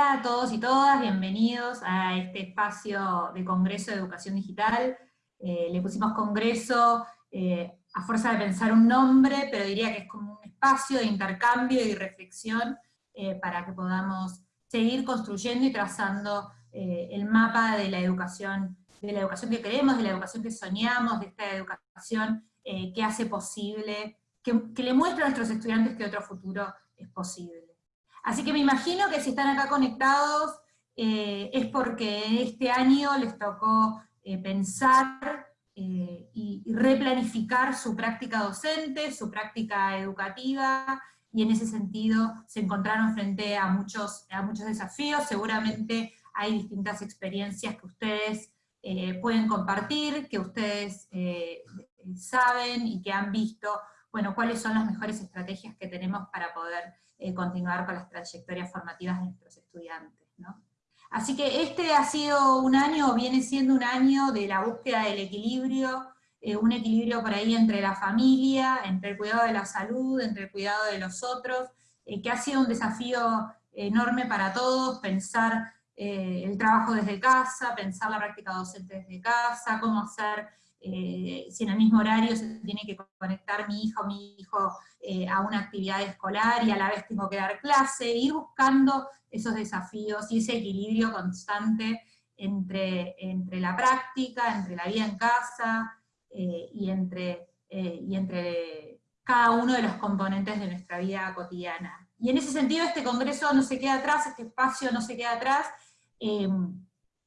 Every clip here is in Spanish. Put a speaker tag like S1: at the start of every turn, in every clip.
S1: Hola a todos y todas, bienvenidos a este espacio de Congreso de Educación Digital. Eh, le pusimos Congreso eh, a fuerza de pensar un nombre, pero diría que es como un espacio de intercambio y reflexión eh, para que podamos seguir construyendo y trazando el mapa de la educación, de la educación que queremos, de la educación que soñamos, de esta educación que hace posible, que, que le muestra a nuestros estudiantes que otro futuro es posible. Así que me imagino que si están acá conectados eh, es porque este año les tocó eh, pensar eh, y, replanificar su práctica docente, su práctica educativa, y en ese sentido se encontraron frente a muchos, a muchos desafíos, seguramente hay distintas experiencias que ustedes pueden compartir, que ustedes saben y que han visto, bueno, cuáles son las mejores estrategias que tenemos para poder eh, continuar con las trayectorias formativas de nuestros estudiantes. Así que este ha sido un año, o viene siendo un año de la búsqueda del equilibrio, eh, un equilibrio por ahí entre la familia, entre el cuidado de la salud, entre el cuidado de los otros, eh, que ha sido un desafío enorme para todos, pensar el trabajo desde casa, pensar la práctica docente desde casa, cómo hacer eh, si en el mismo horario se tiene que conectar mi hija o mi hijo eh, a una actividad escolar y a la vez tengo que dar clase, ir buscando esos desafíos y ese equilibrio constante entre, entre la práctica, entre la vida en casa eh, y, entre, y entre cada uno de los componentes de nuestra vida cotidiana. Y en ese sentido este congreso no se queda atrás, este espacio no se queda atrás,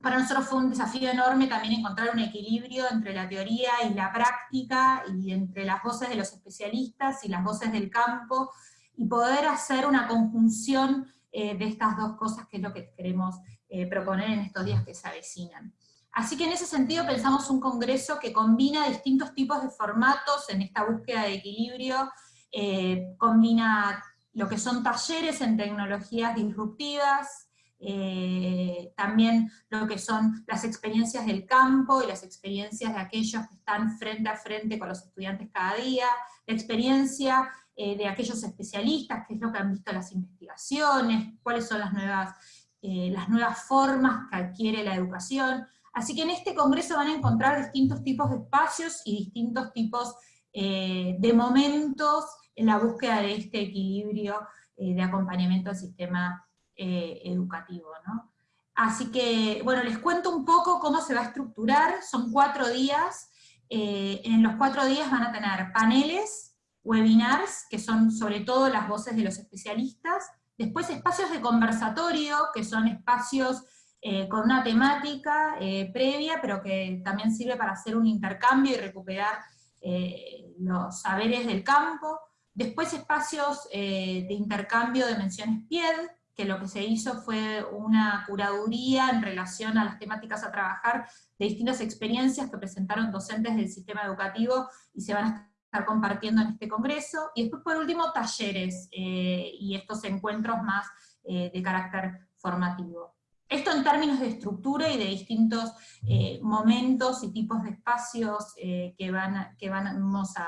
S1: para nosotros fue un desafío enorme también encontrar un equilibrio entre la teoría y la práctica, y entre las voces de los especialistas y las voces del campo, y poder hacer una conjunción eh, de estas dos cosas, que es lo que queremos eh, proponer en estos días que se avecinan. Así que en ese sentido pensamos un congreso que combina distintos tipos de formatos en esta búsqueda de equilibrio, eh, combina lo que son talleres en tecnologías disruptivas, eh, también lo que son las experiencias del campo y las experiencias de aquellos que están frente a frente con los estudiantes cada día, la experiencia eh, de aquellos especialistas, qué es lo que han visto las investigaciones, cuáles son las nuevas, eh, las nuevas formas que adquiere la educación. Así que en este congreso van a encontrar distintos tipos de espacios y distintos tipos de momentos en la búsqueda de este equilibrio de acompañamiento al sistema eh, educativo. ¿no? Así que, bueno, les cuento un poco cómo se va a estructurar, son cuatro días, eh, en los cuatro días van a tener paneles, webinars, que son sobre todo las voces de los especialistas, después espacios de conversatorio, que son espacios eh, con una temática previa, pero que también sirve para hacer un intercambio y recuperar los saberes del campo, después espacios de intercambio de menciones PIED, que lo que se hizo fue una curaduría en relación a las temáticas a trabajar de distintas experiencias que presentaron docentes del sistema educativo y se van a estar compartiendo en este congreso. Y después por último talleres eh, y estos encuentros más eh, de carácter formativo. Esto en términos de estructura y de distintos eh, momentos y tipos de espacios que, van, que vamos a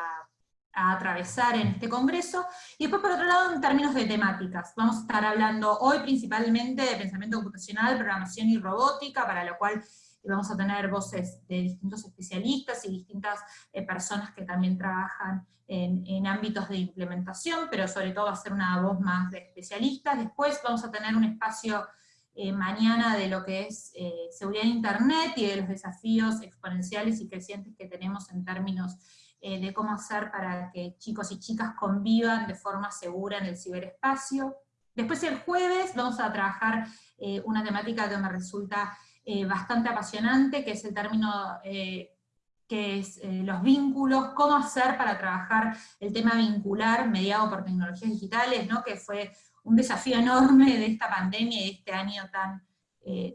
S1: a atravesar en este congreso, y después por otro lado en términos de temáticas. Vamos a estar hablando hoy principalmente de pensamiento computacional, programación y robótica, para lo cual vamos a tener voces de distintos especialistas y distintas eh, personas que también trabajan en, ámbitos de implementación, pero sobre todo va a ser una voz más de especialistas. Después vamos a tener un espacio eh, mañana de lo que es eh, seguridad en Internet y de los desafíos exponenciales y crecientes que tenemos en términos eh, de cómo hacer para que chicos y chicas convivan de forma segura en el ciberespacio. Después el jueves vamos a trabajar eh, una temática que me resulta eh, bastante apasionante, que es el término que es los vínculos, cómo hacer para trabajar el tema vincular mediado por tecnologías digitales, ¿no? que fue un desafío enorme de esta pandemia y de este año tan,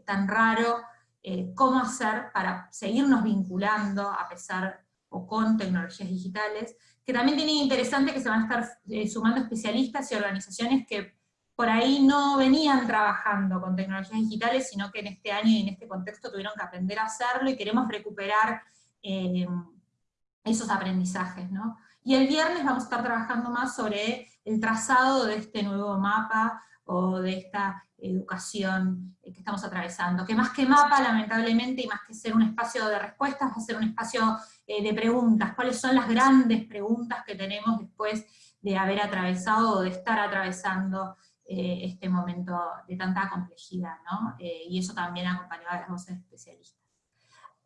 S1: tan raro, cómo hacer para seguirnos vinculando a pesar o con tecnologías digitales, que también tiene interesante que se van a estar eh, sumando especialistas y organizaciones que por ahí no venían trabajando con tecnologías digitales, sino que en este año y en este contexto tuvieron que aprender a hacerlo y queremos recuperar eh, esos aprendizajes. ¿no? Y el viernes vamos a estar trabajando más sobre el trazado de este nuevo mapa o de esta educación que estamos atravesando, que más que mapa, lamentablemente, y más que ser un espacio de respuestas, va a ser un espacio de preguntas, cuáles son las grandes preguntas que tenemos después de haber atravesado o de estar atravesando este momento de tanta complejidad, ¿no? y eso también acompañado a las voces especialistas.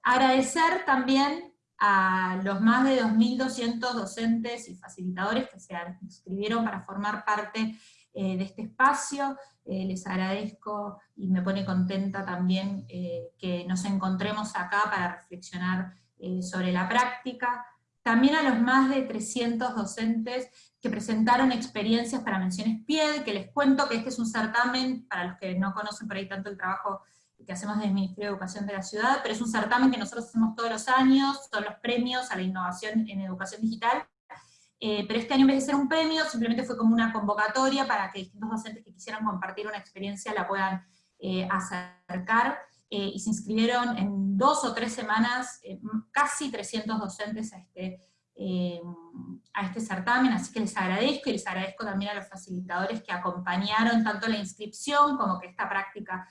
S1: Agradecer también a los más de 2.200 docentes y facilitadores que se inscribieron para formar parte eh, de este espacio. Eh, les agradezco y me pone contenta también eh, que nos encontremos acá para reflexionar sobre la práctica. También a los más de 300 docentes que presentaron experiencias para menciones PIED, que les cuento que este es un certamen, para los que no conocen por ahí tanto el trabajo que hacemos desde el Ministerio de Educación de la Ciudad, pero es un certamen que nosotros hacemos todos los años, son los premios a la innovación en educación digital, eh, pero este año en vez de ser un premio, simplemente fue como una convocatoria para que distintos docentes que quisieran compartir una experiencia la puedan eh, acercar, eh, y se inscribieron en dos o tres semanas casi 300 docentes a este, a este certamen, así que les agradezco, y les agradezco también a los facilitadores que acompañaron tanto la inscripción como que esta práctica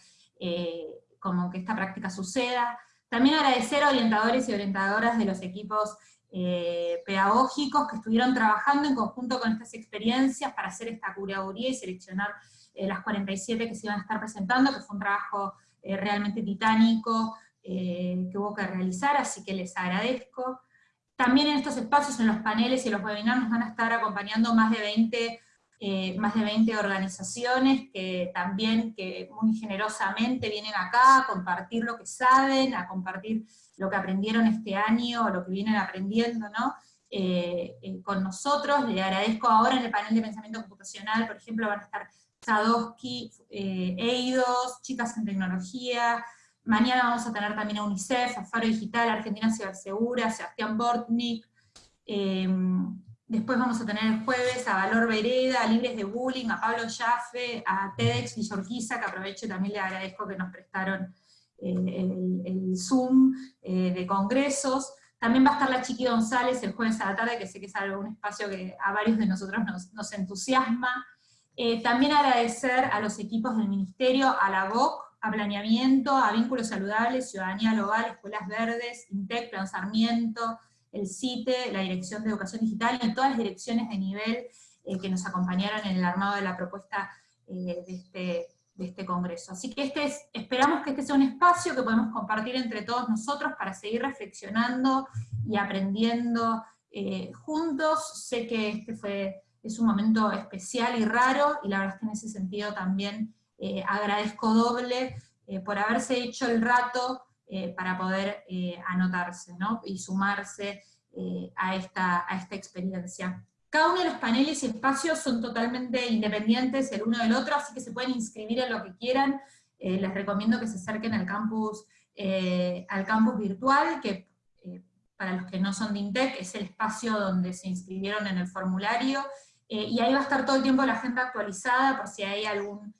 S1: como que esta práctica suceda. También agradecer a orientadores y orientadoras de los equipos eh, pedagógicos que estuvieron trabajando en conjunto con estas experiencias para hacer esta curaduría y seleccionar eh, las 47 que se iban a estar presentando, que fue un trabajo eh, realmente titánico que hubo que realizar, así que les agradezco. También en estos espacios, en los paneles y los webinars, nos van a estar acompañando más de 20 eh, más de 20 organizaciones que también que muy generosamente vienen acá a compartir lo que saben, a compartir lo que aprendieron este año, lo que vienen aprendiendo, ¿no? Eh, eh, con nosotros. Le agradezco ahora en el panel de pensamiento computacional, por ejemplo, van a estar Sadowski, EIDOS, Chicas en Tecnología, mañana vamos a tener también a UNICEF, a Faro Digital, Argentina Cibersegura, Sebastián Bortnik, Después vamos a tener el jueves a Valor Vereda, a Libres de Bullying, a Pablo Jaffe, a TEDx Villorquiza, que aprovecho y también le agradezco que nos prestaron eh, el, Zoom eh, de congresos. También va a estar la Chiqui González el jueves a la tarde, que sé que es algún espacio que a varios de nosotros nos, entusiasma. Eh, también agradecer a los equipos del Ministerio, a la VOC, a Planeamiento, a Vínculos Saludables, Ciudadanía Global, Escuelas Verdes, INTEC, Plan Sarmiento, el CITE, la Dirección de Educación Digital y todas las direcciones de nivel eh, que nos acompañaron en el armado de la propuesta eh, de, este, de, este, congreso. Así que este es, esperamos que este sea un espacio que podemos compartir entre todos nosotros para seguir reflexionando y aprendiendo eh, juntos. Sé que este fue, es un momento especial y raro, y la verdad es que en ese sentido también agradezco doble por haberse hecho el rato eh, para poder eh, anotarse y sumarse eh, a, esta, a esta experiencia. Cada uno de los paneles y espacios son totalmente independientes el uno del otro, así que se pueden inscribir en lo que quieran. les recomiendo que se acerquen al campus, al campus virtual, que para los que no son de INTEC es el espacio donde se inscribieron en el formulario, y ahí va a estar todo el tiempo la agenda actualizada por si hay algún,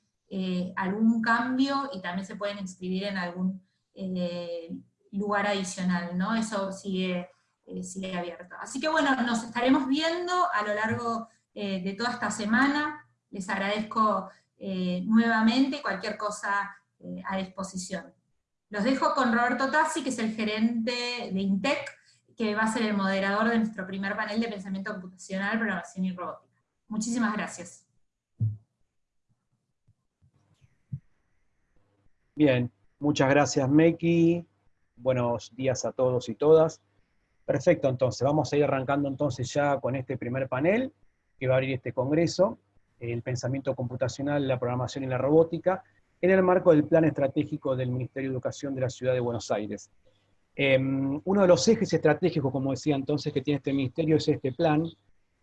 S1: algún cambio, y también se pueden inscribir en algún eh, lugar adicional, ¿no? Eso sigue, eh, sigue abierto. Así que bueno, nos estaremos viendo a lo largo eh, de toda esta semana. Les agradezco nuevamente cualquier cosa a disposición. Los dejo con Roberto Tassi, que es el gerente de INTEC, que va a ser el moderador de nuestro primer panel de pensamiento computacional, programación y robótica. Muchísimas gracias.
S2: Bien, Muchas gracias, Meki. Buenos días a todos y todas. Perfecto, entonces, vamos a ir arrancando entonces ya con este primer panel que va a abrir este congreso, el pensamiento computacional, la programación y la robótica, en el marco del plan estratégico del Ministerio de Educación de la Ciudad de Buenos Aires. Em, uno de los ejes estratégicos, como decía entonces, que tiene este ministerio es este plan,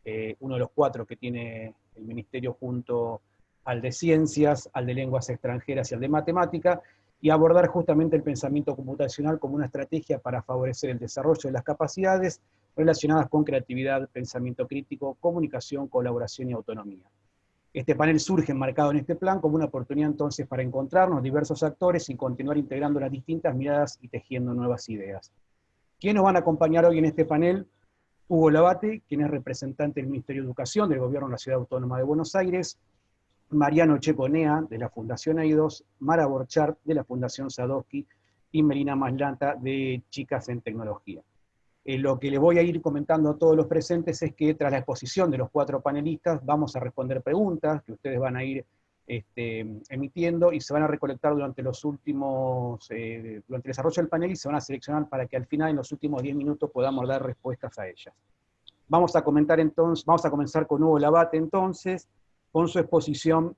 S2: eh, uno de los cuatro que tiene el ministerio junto al de ciencias, al de lenguas extranjeras y al de matemática, y abordar justamente el pensamiento computacional como una estrategia para favorecer el desarrollo de las capacidades relacionadas con creatividad, pensamiento crítico, comunicación, colaboración y autonomía. Este panel surge enmarcado en este plan como una oportunidad entonces para encontrarnos diversos actores y continuar integrando las distintas miradas y tejiendo nuevas ideas. ¿Quiénes nos van a acompañar hoy en este panel? Hugo Labate, quien es representante del Ministerio de Educación del Gobierno de la Ciudad Autónoma de Buenos Aires, Mariano Cheponea, de la Fundación AIDOS, Mara Borchardt, de la Fundación Sadowski, y Melina Maslanta, de Chicas en Tecnología. Eh, lo que le voy a ir comentando a todos los presentes es que tras la exposición de los cuatro panelistas vamos a responder preguntas que ustedes van a ir este, emitiendo y se van a recolectar durante los últimos, eh, durante el desarrollo del panel y se van a seleccionar para que al final, en los últimos 10 minutos, podamos dar respuestas a ellas. Vamos a comentar entonces, vamos a comenzar con Hugo Labate entonces, con su exposición.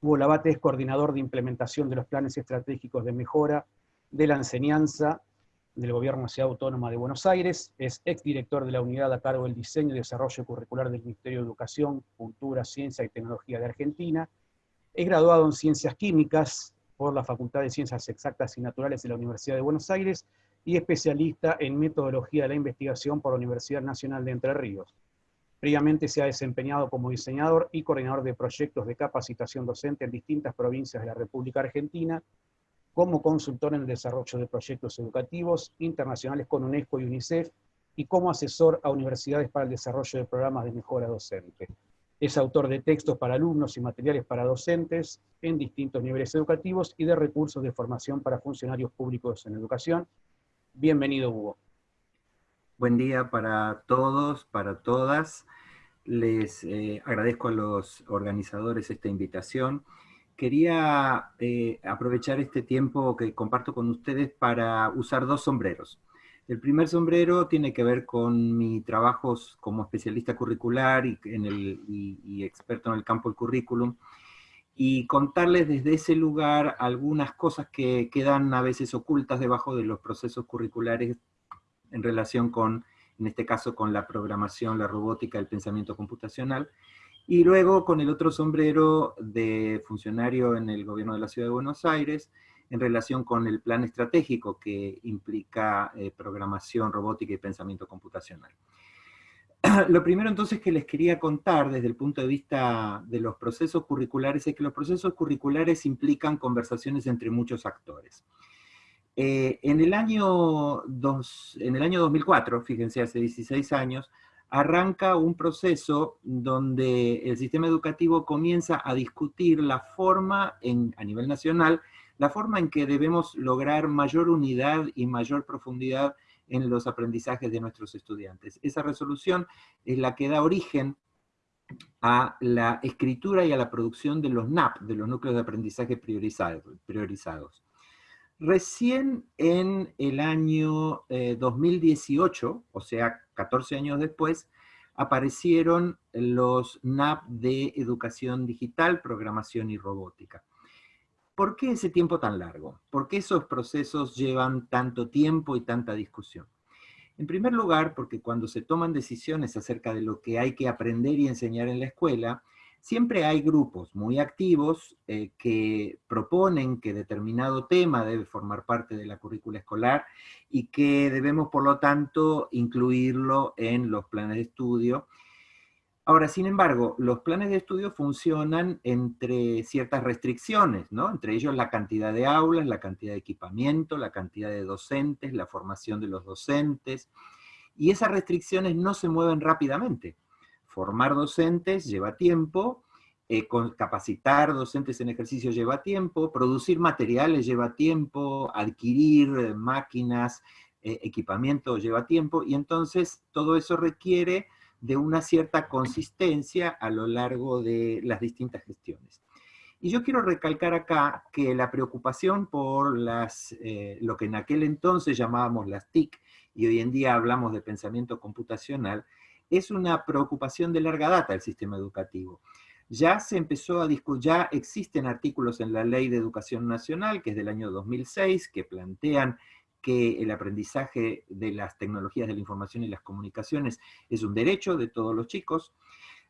S2: Hugo Labate es coordinador de implementación de los planes estratégicos de mejora de la enseñanza del Gobierno de Ciudad Autónoma de Buenos Aires, es exdirector de la unidad a cargo del diseño y desarrollo curricular del Ministerio de Educación, Cultura, Ciencia y Tecnología de Argentina, es graduado en Ciencias Químicas por la Facultad de Ciencias Exactas y Naturales de la Universidad de Buenos Aires y especialista en Metodología de la Investigación por la Universidad Nacional de Entre Ríos. Previamente se ha desempeñado como diseñador y coordinador de proyectos de capacitación docente en distintas provincias de la República Argentina, como consultor en el desarrollo de proyectos educativos internacionales con UNESCO y UNICEF, y como asesor a universidades para el desarrollo de programas de mejora docente. Es autor de textos para alumnos y materiales para docentes en distintos niveles educativos y de recursos de formación para funcionarios públicos en educación. Bienvenido, Hugo.
S3: Buen día para todos, para todas. Les eh, agradezco a los organizadores esta invitación quería eh, aprovechar este tiempo que comparto con ustedes para usar dos sombreros. El primer sombrero tiene que ver con mi trabajo como especialista curricular y, y, experto en el campo del currículum, y contarles desde ese lugar algunas cosas que quedan a veces ocultas debajo de los procesos curriculares en relación con, en este caso, con la programación, la robótica, el pensamiento computacional, y luego con el otro sombrero de funcionario en el gobierno de la Ciudad de Buenos Aires, en relación con el plan estratégico que implica eh, programación, robótica y pensamiento computacional. Lo primero entonces que les quería contar desde el punto de vista de los procesos curriculares es que los procesos curriculares implican conversaciones entre muchos actores. Eh, en, el año en el año 2004, fíjense, hace 16 años, arranca un proceso donde el sistema educativo comienza a discutir la forma, en, a nivel nacional, la forma en que debemos lograr mayor unidad y mayor profundidad en los aprendizajes de nuestros estudiantes. Esa resolución es la que da origen a la escritura y a la producción de los NAP, de los núcleos de aprendizaje priorizados. Recién en el año 2018, eh, o sea, 14 años después, aparecieron los NAP de educación digital, programación y robótica. ¿Por qué ese tiempo tan largo? ¿Por qué esos procesos llevan tanto tiempo y tanta discusión? En primer lugar, porque cuando se toman decisiones acerca de lo que hay que aprender y enseñar en la escuela, Siempre hay grupos muy activos eh, que proponen que determinado tema debe formar parte de la currícula escolar y que debemos, por lo tanto, incluirlo en los planes de estudio. Ahora, sin embargo, los planes de estudio funcionan entre ciertas restricciones, ¿no? Entre ellos la cantidad de aulas, la cantidad de equipamiento, la cantidad de docentes, la formación de los docentes, y esas restricciones no se mueven rápidamente formar docentes lleva tiempo, eh, capacitar docentes en ejercicio lleva tiempo, producir materiales lleva tiempo, adquirir eh, máquinas, eh, equipamiento lleva tiempo, y entonces todo eso requiere de una cierta consistencia a lo largo de las distintas gestiones. Y yo quiero recalcar acá que la preocupación por las, lo que en aquel entonces llamábamos las TIC, y hoy en día hablamos de pensamiento computacional, es una preocupación de larga data el sistema educativo. Ya se empezó a discutir, ya existen artículos en la Ley de Educación Nacional, que es del año 2006, que plantean que el aprendizaje de las tecnologías de la información y las comunicaciones es un derecho de todos los chicos.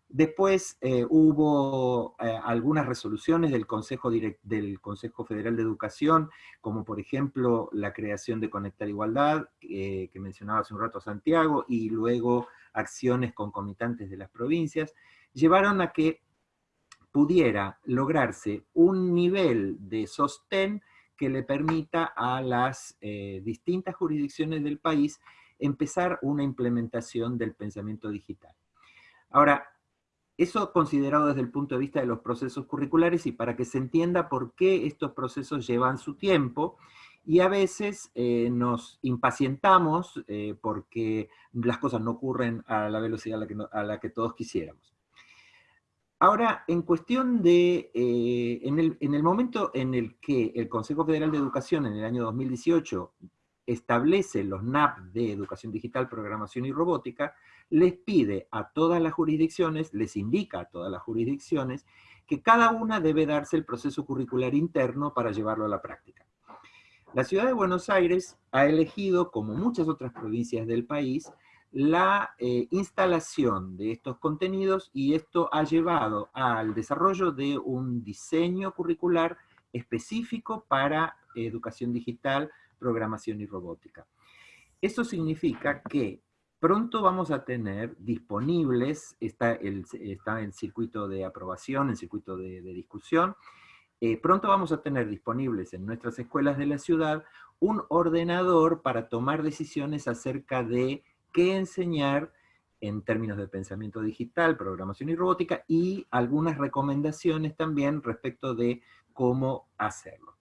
S3: Después eh, hubo eh, algunas resoluciones del Consejo, Federal de Educación, como por ejemplo la creación de Conectar Igualdad, que mencionaba hace un rato Santiago, y luego acciones concomitantes de las provincias, llevaron a que pudiera lograrse un nivel de sostén que le permita a las eh, distintas jurisdicciones del país empezar una implementación del pensamiento digital. Ahora, Eso considerado desde el punto de vista de los procesos curriculares y para que se entienda por qué estos procesos llevan su tiempo, y a veces eh, nos impacientamos eh, porque las cosas no ocurren a la velocidad a la que, todos quisiéramos. Ahora, en cuestión de, eh, en, el, en, el, momento en el que el Consejo Federal de Educación en el año 2018 establece los NAP de Educación Digital, Programación y Robótica, les pide a todas las jurisdicciones, les indica a todas las jurisdicciones, que cada una debe darse el proceso curricular interno para llevarlo a la práctica. La ciudad de Buenos Aires ha elegido, como muchas otras provincias del país, la eh, instalación de estos contenidos y esto ha llevado al desarrollo de un diseño curricular específico para educación digital, programación y robótica. Eso significa que pronto vamos a tener disponibles, está el, está en circuito de aprobación, en circuito de, discusión, eh, pronto vamos a tener disponibles en nuestras escuelas de la ciudad un ordenador para tomar decisiones acerca de qué enseñar en términos de pensamiento digital, programación y robótica, y algunas recomendaciones también respecto de cómo hacerlo.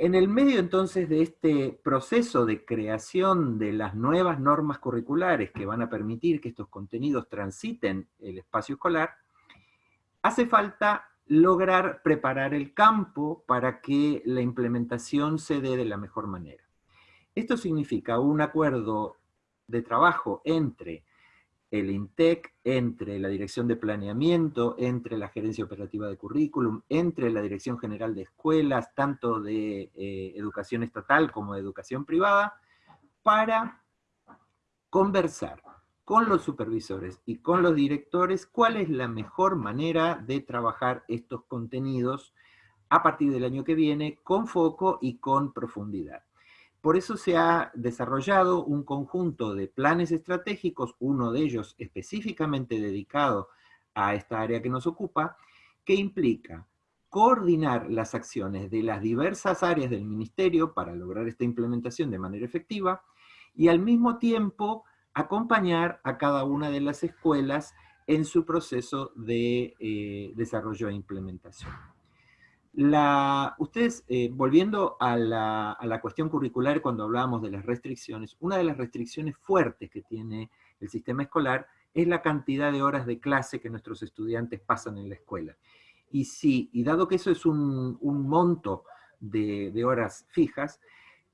S3: En el medio entonces de este proceso de creación de las nuevas normas curriculares que van a permitir que estos contenidos transiten el espacio escolar, hace falta lograr preparar el campo para que la implementación se dé de la mejor manera. Esto significa un acuerdo de trabajo entre el INTEC, entre la Dirección de Planeamiento, entre la Gerencia Operativa de Currículum, entre la Dirección General de Escuelas, tanto de eh, educación estatal como de educación privada, para conversar con los supervisores y con los directores cuál es la mejor manera de trabajar estos contenidos a partir del año que viene con foco y con profundidad. Por eso se ha desarrollado un conjunto de planes estratégicos, uno de ellos específicamente dedicado a esta área que nos ocupa, que implica coordinar las acciones de las diversas áreas del ministerio para lograr esta implementación de manera efectiva, y al mismo tiempo acompañar a cada una de las escuelas en su proceso de eh, desarrollo e implementación. La, ustedes, eh, volviendo a la, cuestión curricular cuando hablábamos de las restricciones, una de las restricciones fuertes que tiene el sistema escolar es la cantidad de horas de clase que nuestros estudiantes pasan en la escuela. Y si, y dado que eso es un, monto de, horas fijas,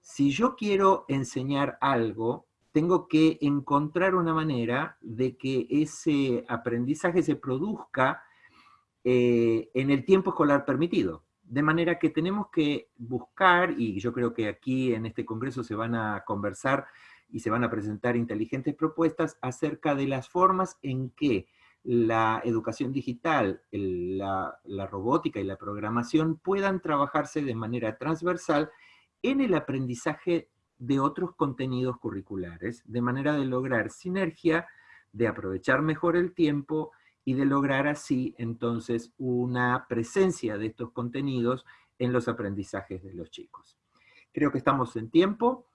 S3: si yo quiero enseñar algo, tengo que encontrar una manera de que ese aprendizaje se produzca eh, en el tiempo escolar permitido. De manera que tenemos que buscar, y yo creo que aquí en este congreso se van a conversar y se van a presentar inteligentes propuestas acerca de las formas en que la educación digital, la, robótica y la programación puedan trabajarse de manera transversal en el aprendizaje de otros contenidos curriculares, de manera de lograr sinergia, de aprovechar mejor el tiempo y de lograr así entonces una presencia de estos contenidos en los aprendizajes de los chicos. Creo que estamos en tiempo,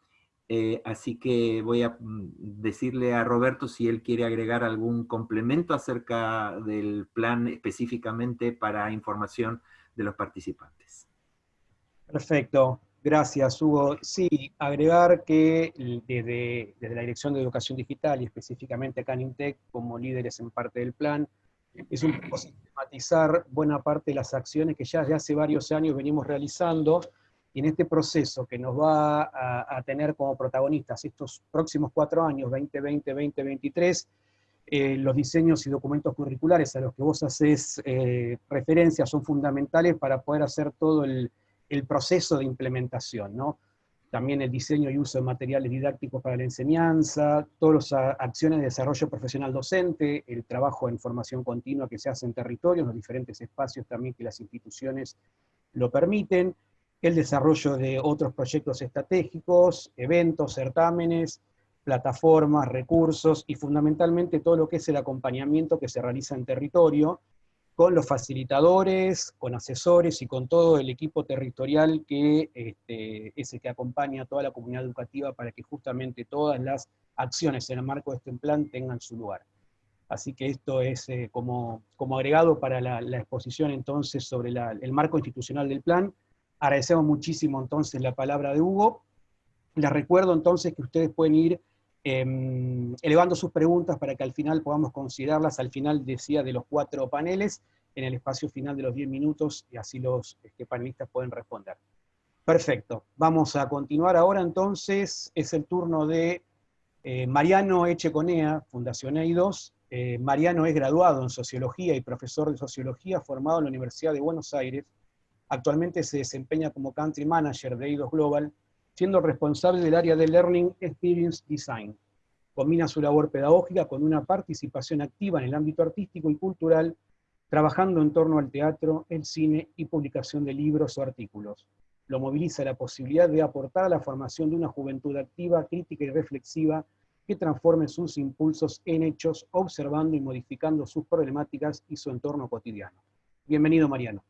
S3: eh, así que voy a mm, decirle a Roberto si él quiere agregar algún complemento acerca del plan específicamente para información de los participantes.
S2: Perfecto, gracias Hugo. Sí, agregar que desde, desde la Dirección de Educación Digital y específicamente acá en INTEC, como líderes en parte del plan, es un poco sistematizar buena parte de las acciones que ya desde hace varios años venimos realizando, y en este proceso que nos va a, tener como protagonistas estos próximos cuatro años, 2020-2023, eh, los diseños y documentos curriculares a los que vos haces eh, referencia son fundamentales para poder hacer todo el, el proceso de implementación, ¿no? también el diseño y uso de materiales didácticos para la enseñanza, todas las acciones de desarrollo profesional docente, el trabajo en formación continua que se hace en territorios, los diferentes espacios también que las instituciones lo permiten, el desarrollo de otros proyectos estratégicos, eventos, certámenes, plataformas, recursos, y fundamentalmente todo lo que es el acompañamiento que se realiza en territorio, con los facilitadores, con asesores y con todo el equipo territorial que este, es el que acompaña a toda la comunidad educativa para que justamente todas las acciones en el marco de este plan tengan su lugar. Así que esto es eh, como, como, agregado para la, exposición entonces sobre el marco institucional del plan. Agradecemos muchísimo entonces la palabra de Hugo. Les recuerdo entonces que ustedes pueden ir em, elevando sus preguntas para que al final podamos considerarlas, al final decía de los cuatro paneles, en el espacio final de los 10 minutos, y así los este, panelistas pueden responder. Perfecto, vamos a continuar ahora entonces, es el turno de eh, Mariano Echeconea, Fundación EI2, eh, Mariano es graduado en Sociología y profesor de Sociología formado en la Universidad de Buenos Aires. Actualmente se desempeña como Country Manager de EIDOS Global, siendo responsable del área de Learning Experience Design. Combina su labor pedagógica con una participación activa en el ámbito artístico y cultural, trabajando en torno al teatro, el cine y publicación de libros o artículos. Lo moviliza la posibilidad de aportar a la formación de una juventud activa, crítica y reflexiva que transforme sus impulsos en hechos, observando y modificando sus problemáticas y su entorno cotidiano. Bienvenido, Mariano.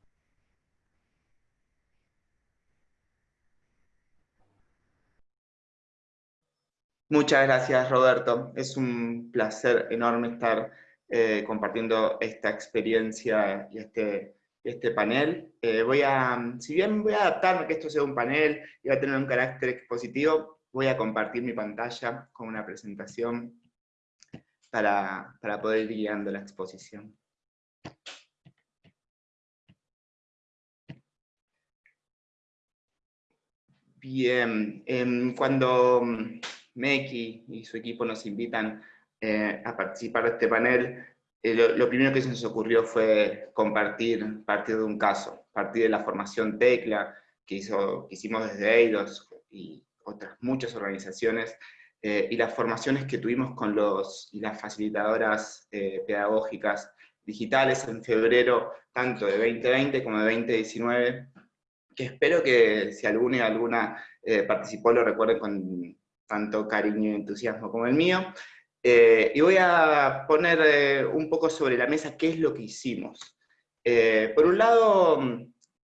S4: Muchas gracias, Roberto. Es un placer enorme estar eh, compartiendo esta experiencia y este, este panel. Eh, voy a, si bien voy a adaptarme que esto sea un panel y va a tener un carácter expositivo, voy a compartir mi pantalla con una presentación para, poder ir guiando la exposición. Bien, em, cuando Meki y su equipo nos invitan eh, a participar de este panel, eh, lo, primero que se nos ocurrió fue compartir, partir de un caso, partir de la formación TECLA que, hizo, que hicimos desde EIDOS y otras muchas organizaciones, eh, y las formaciones que tuvimos con los y las facilitadoras eh, pedagógicas digitales en febrero, tanto de 2020 como de 2019, que espero que si alguna y alguna eh, participó lo recuerden con tanto cariño y entusiasmo como el mío. y voy a poner un poco sobre la mesa qué es lo que hicimos. por un lado,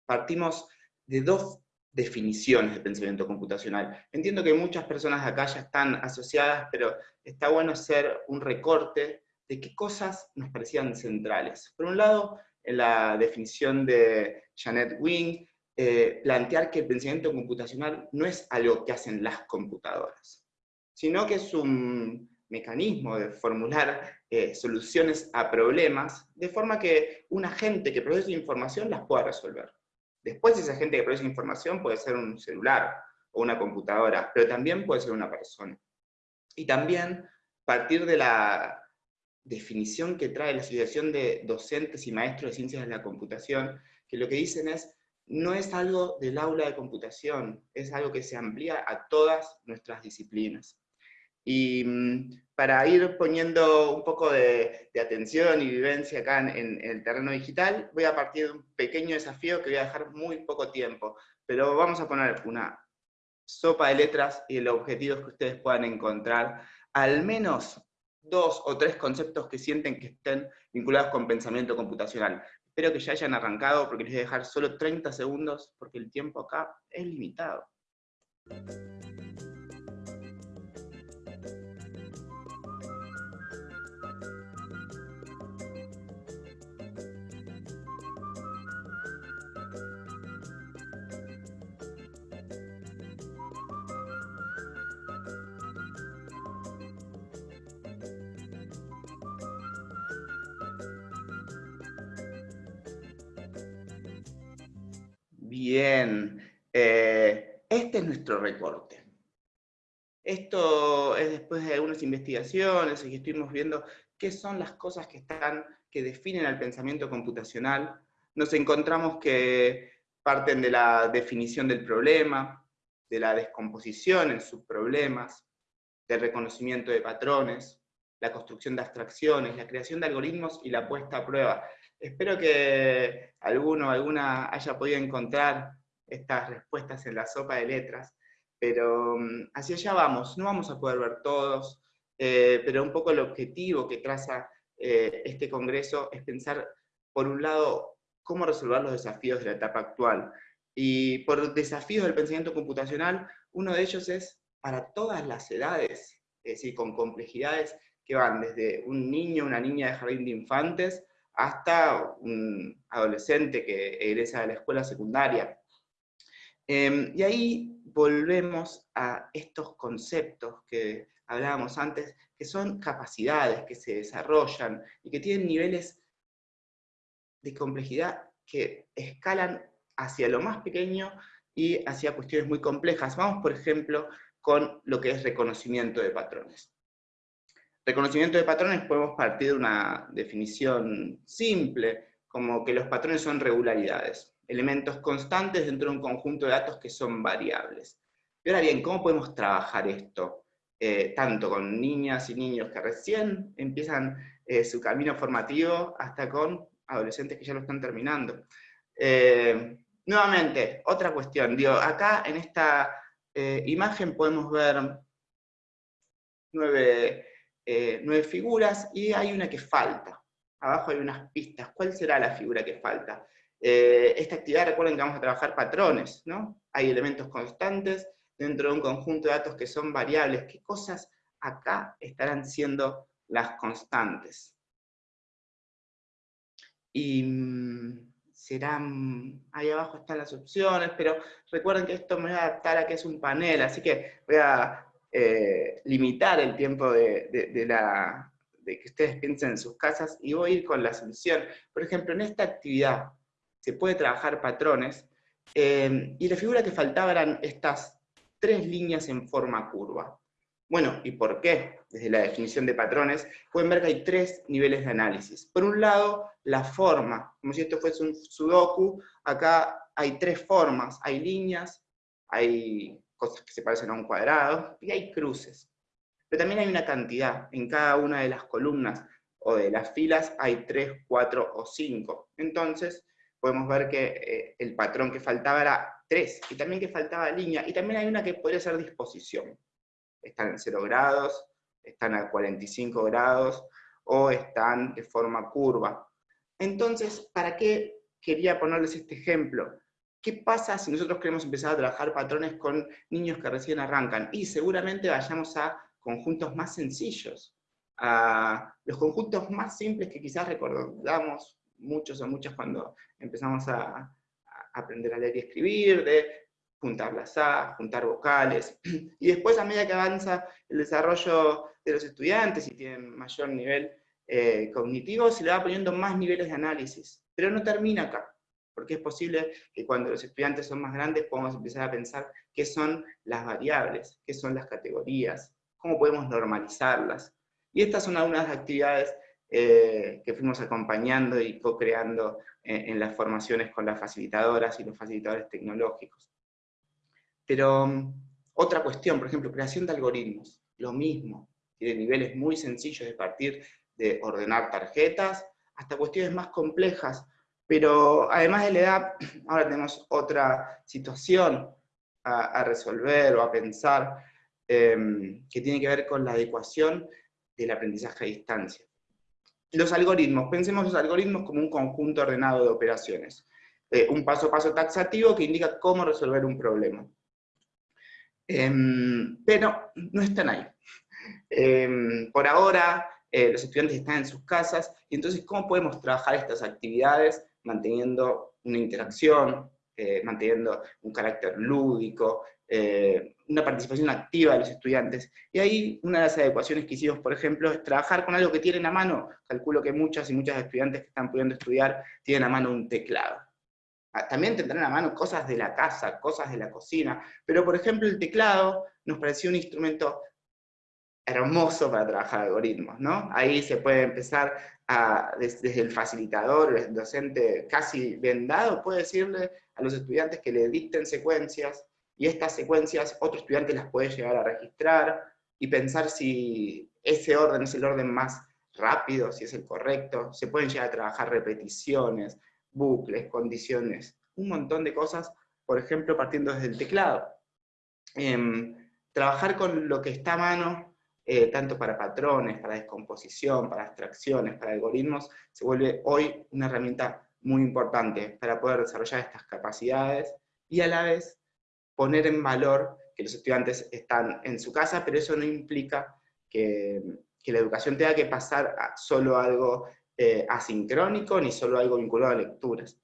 S4: partimos de dos definiciones de pensamiento computacional. Entiendo que muchas personas acá ya están asociadas, pero está bueno hacer un recorte de qué cosas nos parecían centrales. Por un lado, en la definición de Janet Wing, eh, plantear que el pensamiento computacional no es algo que hacen las computadoras, sino que es un mecanismo de formular eh, soluciones a problemas, de forma que un agente que produce información las pueda resolver. Después esa gente que produce información puede ser un celular o una computadora, pero también puede ser una persona. Y también partir de la definición que trae la Asociación de Docentes y Maestros de Ciencias de la Computación, que lo que dicen es, no es algo del aula de computación, es algo que se amplía a todas nuestras disciplinas. Y mm, para ir poniendo un poco de, atención y vivencia acá en, el terreno digital, voy a partir de un pequeño desafío que voy a dejar muy poco tiempo, pero vamos a poner una sopa de letras y el objetivo que ustedes puedan encontrar al menos dos o tres conceptos que sienten que estén vinculados con pensamiento computacional. Espero que ya hayan arrancado porque les voy a dejar solo 30 segundos porque el tiempo acá es limitado. Bien, eh, este es nuestro recorte. Esto es después de algunas investigaciones y que estuvimos viendo qué son las cosas que, están, que definen al pensamiento computacional. Nos encontramos que parten de la definición del problema, de la descomposición en subproblemas, del reconocimiento de patrones, la construcción de abstracciones, la creación de algoritmos y la puesta a prueba. Espero que alguno alguna haya podido encontrar estas respuestas en la sopa de letras, pero mm, hacia allá vamos, no vamos a poder ver todos, eh, pero un poco el objetivo que traza eh, este congreso es pensar, por un lado, cómo resolver los desafíos de la etapa actual. Y por desafíos del pensamiento computacional, uno de ellos es para todas las edades, es decir, con complejidades que van desde un niño, una niña de jardín de infantes, hasta un adolescente que egresa de la escuela secundaria. Em, y ahí volvemos a estos conceptos que hablábamos antes, que son capacidades que se desarrollan y que tienen niveles de complejidad que escalan hacia lo más pequeño y hacia cuestiones muy complejas. Vamos, por ejemplo, con lo que es reconocimiento de patrones. Reconocimiento de patrones podemos partir de una definición simple, como que los patrones son regularidades, elementos constantes dentro de un conjunto de datos que son variables. Y ahora bien, ¿cómo podemos trabajar esto? Eh, tanto con niñas y niños que recién empiezan eh, su camino formativo, hasta con adolescentes que ya lo están terminando. Eh, nuevamente, otra cuestión, acá en esta imagen podemos ver nueve, nueve figuras y hay una que falta. Abajo hay unas pistas. ¿Cuál será la figura que falta? esta actividad, recuerden que vamos a trabajar patrones, ¿no? Hay elementos constantes, dentro de un conjunto de datos que son variables, ¿qué cosas acá estarán siendo las constantes? Y mm, serán, ahí abajo están las opciones, pero recuerden que esto me va a adaptar a que es un panel, así que voy a eh, limitar el tiempo de, la, de que ustedes piensen en sus casas y voy a ir con la solución. Por ejemplo, en esta actividad se puede trabajar patrones, eh, y la figura que faltaba eran estas tres líneas en forma curva. Bueno, ¿y por qué? Desde la definición de patrones, pueden ver que hay tres niveles de análisis. Por un lado, la forma, como si esto fuese un sudoku, acá hay tres formas, hay líneas, hay cosas que se parecen a un cuadrado, y hay cruces. Pero también hay una cantidad, en cada una de las columnas o de las filas hay tres, cuatro o cinco. Entonces, podemos ver que eh, el patrón que faltaba era 3, y también que faltaba línea, y también hay una que podría ser disposición. Están en 0 grados, están a 45 grados, o están de forma curva. Entonces, ¿para qué quería ponerles este ejemplo? ¿Qué pasa si nosotros queremos empezar a trabajar patrones con niños que recién arrancan? Y seguramente vayamos a conjuntos más sencillos, a los conjuntos más simples que quizás recordamos muchos o muchas cuando empezamos a, aprender a leer y escribir, de juntar las A, juntar vocales, y después a medida que avanza el desarrollo de los estudiantes y tienen mayor nivel eh, cognitivo, se le va poniendo más niveles de análisis, pero no termina acá, porque es posible que cuando los estudiantes son más grandes podamos empezar a pensar qué son las variables, qué son las categorías, cómo podemos normalizarlas. Y estas son algunas actividades eh, que fuimos acompañando y co-creando en, las formaciones con las facilitadoras y los facilitadores tecnológicos. Pero mm, otra cuestión, por ejemplo, creación de algoritmos, lo mismo, tiene niveles muy sencillos de partir de ordenar tarjetas, hasta cuestiones más complejas, pero además de la edad, ahora tenemos otra situación a, resolver o a pensar, em, que tiene que ver con la adecuación del aprendizaje a distancia. Los algoritmos, pensemos los algoritmos como un conjunto ordenado de operaciones. Eh, un paso a paso taxativo que indica cómo resolver un problema. Em, pero no están ahí. Em, por ahora, eh, los estudiantes están en sus casas, y entonces, ¿cómo podemos trabajar estas actividades manteniendo una interacción, eh, manteniendo un carácter lúdico, eh, una participación activa de los estudiantes. Y ahí una de las adecuaciones que hicimos, por ejemplo, es trabajar con algo que tienen a mano. Calculo que muchas y muchas estudiantes que están pudiendo estudiar tienen a mano un teclado. Ah, también tendrán a mano cosas de la casa, cosas de la cocina, pero por ejemplo el teclado nos pareció un instrumento hermoso para trabajar algoritmos, ¿no? Ahí se puede empezar desde, el facilitador, el docente casi vendado, puede decirle a los estudiantes que le dicten secuencias, y estas secuencias otro estudiante las puede llegar a registrar y pensar si ese orden es el orden más rápido, si es el correcto, se pueden llegar a trabajar repeticiones, bucles, condiciones, un montón de cosas, por ejemplo, partiendo desde el teclado. Em, trabajar con lo que está a mano, eh, tanto para patrones, para descomposición, para abstracciones, para algoritmos, se vuelve hoy una herramienta muy importante para poder desarrollar estas capacidades y a la vez poner en valor que los estudiantes están en su casa, pero eso no implica que, la educación tenga que pasar a solo algo eh, asincrónico, ni solo algo vinculado a lecturas.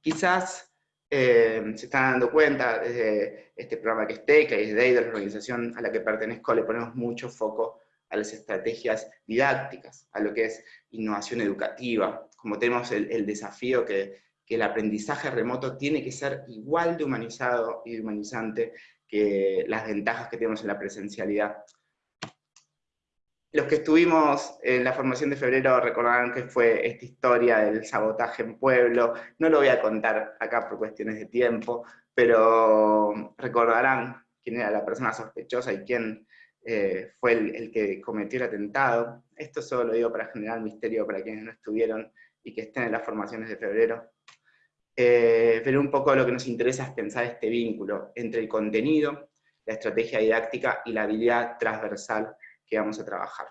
S4: Quizás eh, se están dando cuenta desde este programa que esté, que es de la organización a la que pertenezco, le ponemos mucho foco a las estrategias didácticas, a lo que es innovación educativa, como tenemos el, desafío que, el aprendizaje remoto tiene que ser igual de humanizado y humanizante que las ventajas que tenemos en la presencialidad. Los que estuvimos en la formación de febrero recordarán que fue esta historia del sabotaje en pueblo. No lo voy a contar acá por cuestiones de tiempo, pero recordarán quién era la persona sospechosa y quién eh, fue el, que cometió el atentado. Esto solo lo digo para generar misterio para quienes no estuvieron y que estén en las formaciones de febrero. Eh, pero un poco lo que nos interesa es pensar este vínculo entre el contenido, la estrategia didáctica y la habilidad transversal que vamos a trabajar.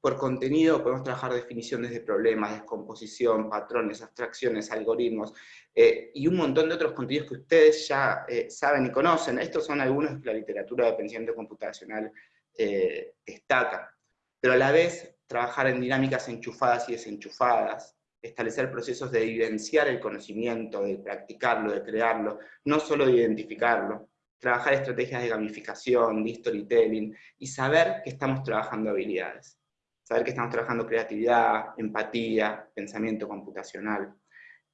S4: Por contenido podemos trabajar definiciones de problemas, descomposición, patrones, abstracciones, algoritmos, eh, y un montón de otros contenidos que ustedes ya eh, saben y conocen. Estos son algunos que la literatura de pensamiento computacional eh, destaca. Pero a la vez, trabajar en dinámicas enchufadas y desenchufadas, establecer procesos de evidenciar el conocimiento, de practicarlo, de crearlo, no solo de identificarlo, trabajar estrategias de gamificación, de storytelling, y saber que estamos trabajando habilidades. Saber que estamos trabajando creatividad, empatía, pensamiento computacional.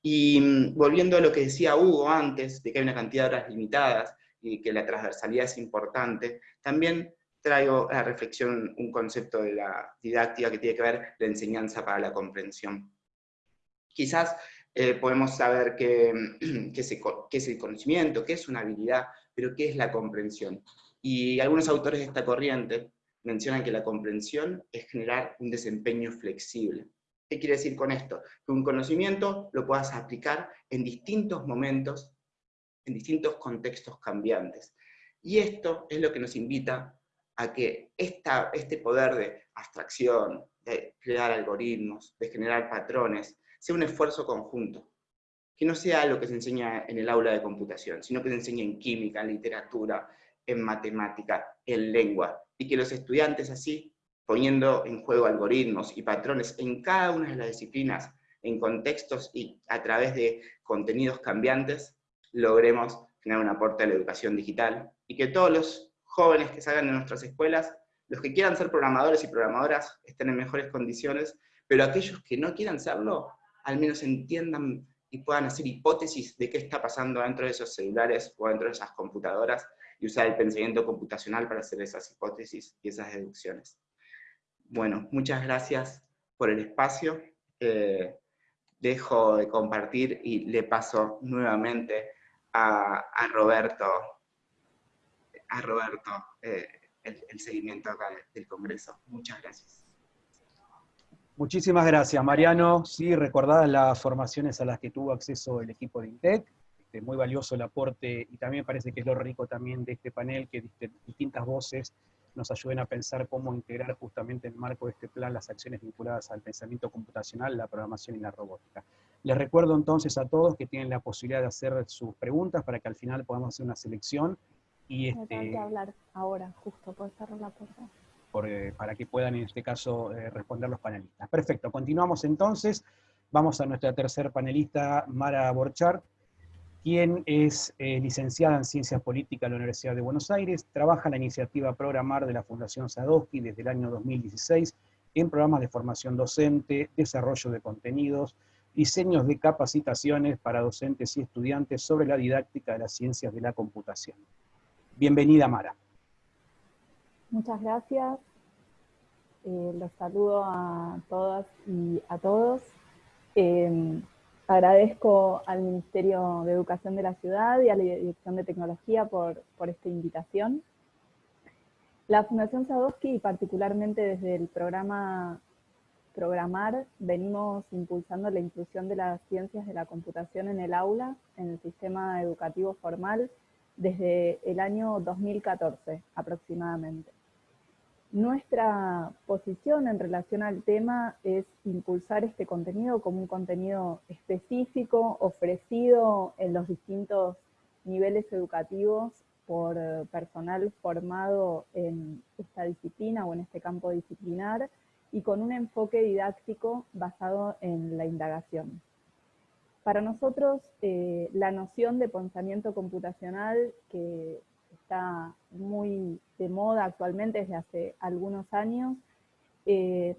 S4: Y mm, volviendo a lo que decía Hugo antes, de que hay una cantidad de horas limitadas y que la transversalidad es importante, también traigo a la reflexión un concepto de la didáctica que tiene que ver la enseñanza para la comprensión. Quizás eh, podemos saber qué, es el conocimiento, qué es una habilidad, pero ¿qué es la comprensión? Y algunos autores de esta corriente mencionan que la comprensión es generar un desempeño flexible. ¿Qué quiere decir con esto? Que un conocimiento lo puedas aplicar en distintos momentos, en distintos contextos cambiantes. Y esto es lo que nos invita a que esta, este poder de abstracción, de crear algoritmos, de generar patrones, sea un esfuerzo conjunto que no sea lo que se enseña en el aula de computación, sino que se enseñe en química, en literatura, en matemática, en lengua, y que los estudiantes así, poniendo en juego algoritmos y patrones en cada una de las disciplinas, en contextos y a través de contenidos cambiantes, logremos generar un aporte a la educación digital, y que todos los jóvenes que salgan de nuestras escuelas, los que quieran ser programadores y programadoras, estén en mejores condiciones, pero aquellos que no quieran serlo, al menos entiendan y puedan hacer hipótesis de qué está pasando dentro de esos celulares o dentro de esas computadoras y usar el pensamiento computacional para hacer esas hipótesis y esas deducciones. Bueno, muchas gracias por el espacio. Eh, dejo de compartir y le paso nuevamente a, Roberto, a Roberto eh, el, el, seguimiento acá del Congreso. Muchas gracias.
S2: Muchísimas gracias, Mariano. Sí, recordadas las formaciones a las que tuvo acceso el equipo de INTEC, este, muy valioso el aporte, y también parece que es lo rico también de este panel, que distintas voces nos ayuden a pensar cómo integrar justamente en el marco de este plan las acciones vinculadas al pensamiento computacional, la programación y la robótica. Les recuerdo entonces a todos que tienen la posibilidad de hacer sus preguntas para que al final podamos hacer una selección. Y
S5: este... que hablar ahora, justo, por cerrar la puerta.
S2: Eh, para que puedan en este caso eh, responder los panelistas. Perfecto, continuamos entonces. Vamos a nuestra tercer panelista, Mara Borchar, quien es eh, licenciada en Ciencias Políticas de la Universidad de Buenos Aires, trabaja en la iniciativa Programar de la Fundación Sadowski desde el año 2016 en programas de formación docente, desarrollo de contenidos, diseños de capacitaciones para docentes y estudiantes sobre la didáctica de las ciencias de la computación. Bienvenida, Mara.
S5: Muchas gracias. Eh, los saludo a todas y a todos. Eh, agradezco al Ministerio de Educación de la Ciudad y a la Dirección de Tecnología por, por esta invitación. La Fundación Sadowski, y particularmente desde el programa Programar, venimos impulsando la inclusión de las ciencias de la computación en el aula, en el sistema educativo formal, desde el año 2014 aproximadamente. Nuestra posición en relación al tema es impulsar este contenido como un contenido específico, ofrecido en los distintos niveles educativos por personal formado en esta disciplina o en este campo disciplinar y con un enfoque didáctico basado en la indagación. Para nosotros, eh, la noción de pensamiento computacional, que está muy de moda actualmente desde hace algunos años, eh,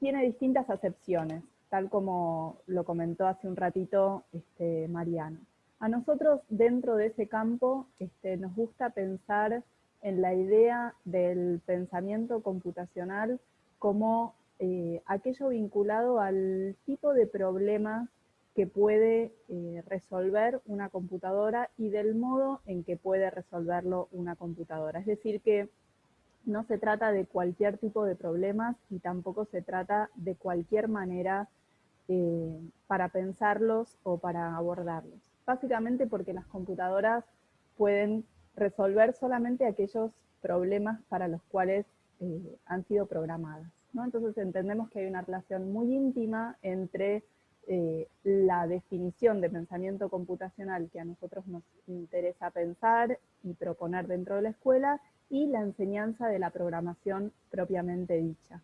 S5: tiene distintas acepciones, tal como lo comentó hace un ratito este, Mariano. A nosotros, dentro de ese campo, este, nos gusta pensar en la idea del pensamiento computacional como eh, aquello vinculado al tipo de problemas puede eh, resolver una computadora y del modo en que puede resolverlo una computadora. Es decir, que no se trata de cualquier tipo de problemas y tampoco se trata de cualquier manera eh, para pensarlos o para abordarlos. Básicamente porque las computadoras pueden resolver solamente aquellos problemas para los cuales eh, han sido programadas. Entonces entendemos que hay una relación muy íntima entre eh, la definición de pensamiento computacional que a nosotros nos interesa pensar y proponer dentro de la escuela y la enseñanza de la programación propiamente dicha.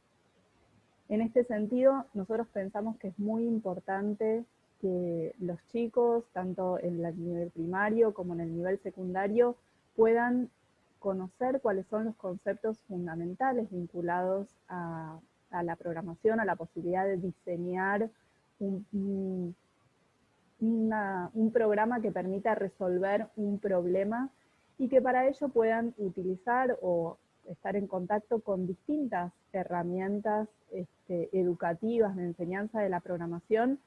S5: En este sentido, nosotros pensamos que es muy importante que los chicos, tanto en el nivel primario como en el nivel secundario, puedan conocer cuáles son los conceptos fundamentales vinculados a, a la programación, a la posibilidad de diseñar un, un, programa que permita resolver un problema y que para ello puedan utilizar o estar en contacto con distintas herramientas este, educativas de enseñanza de la programación,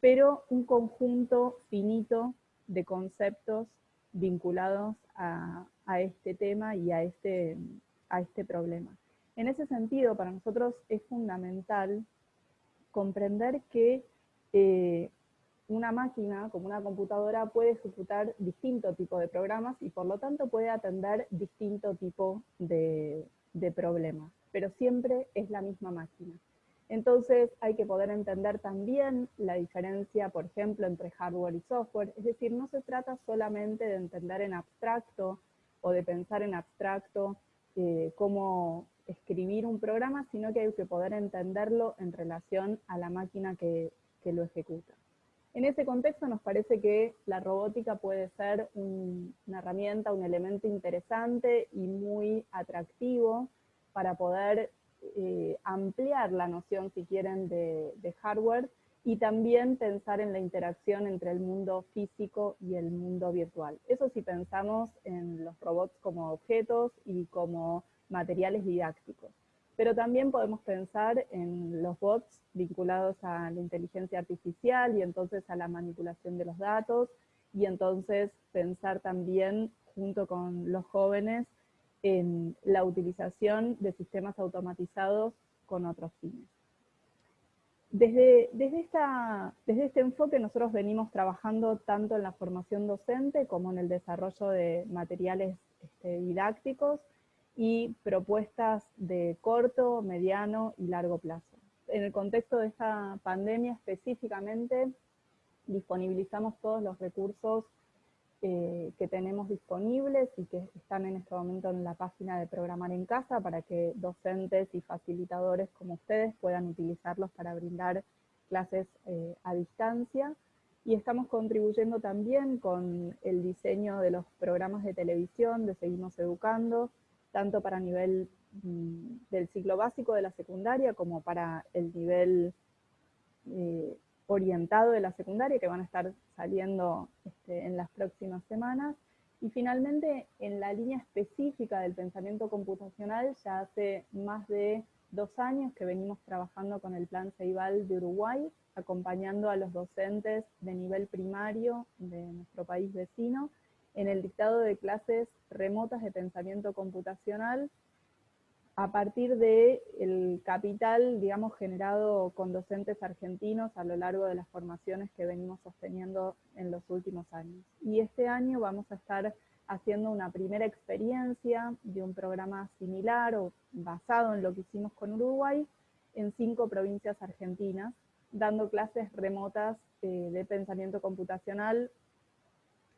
S5: pero un conjunto finito de conceptos vinculados a, a este tema y a este, a este problema. En ese sentido, para nosotros es fundamental comprender que eh, una máquina, como una computadora, puede ejecutar distinto tipo de programas y por lo tanto puede atender distinto tipo de, problemas, pero siempre es la misma máquina. Entonces hay que poder entender también la diferencia, por ejemplo, entre hardware y software, es decir, no se trata solamente de entender en abstracto o de pensar en abstracto eh, cómo escribir un programa, sino que hay que poder entenderlo en relación a la máquina que, que lo ejecuta. En ese contexto nos parece que la robótica puede ser una herramienta, un elemento interesante y muy atractivo para poder eh, ampliar la noción, si quieren, de, hardware y también pensar en la interacción entre el mundo físico y el mundo virtual. Eso si pensamos en los robots como objetos y como materiales didácticos. Pero también podemos pensar en los bots vinculados a la inteligencia artificial y entonces a la manipulación de los datos, y entonces pensar también junto con los jóvenes en la utilización de sistemas automatizados con otros fines. Desde, desde, esta, desde este enfoque nosotros venimos trabajando tanto en la formación docente como en el desarrollo de materiales este, didácticos, y propuestas de corto, mediano y largo plazo. En el contexto de esta pandemia específicamente, disponibilizamos todos los recursos eh, que tenemos disponibles y que están en este momento en la página de Programar en Casa para que docentes y facilitadores como ustedes puedan utilizarlos para brindar clases eh, a distancia. Y estamos contribuyendo también con el diseño de los programas de televisión de Seguimos Educando, tanto para nivel mm, del ciclo básico de la secundaria como para el nivel eh, orientado de la secundaria que van a estar saliendo este, en las próximas semanas. Y finalmente, en la línea específica del pensamiento computacional, ya hace más de dos años que venimos trabajando con el Plan Ceibal de Uruguay, acompañando a los docentes de nivel primario de nuestro país vecino, en el dictado de clases remotas de pensamiento computacional a partir del el capital, digamos, generado con docentes argentinos a lo largo de las formaciones que venimos sosteniendo en los últimos años. Y este año vamos a estar haciendo una primera experiencia de un programa similar o basado en lo que hicimos con Uruguay en cinco provincias argentinas, dando clases remotas eh, de pensamiento computacional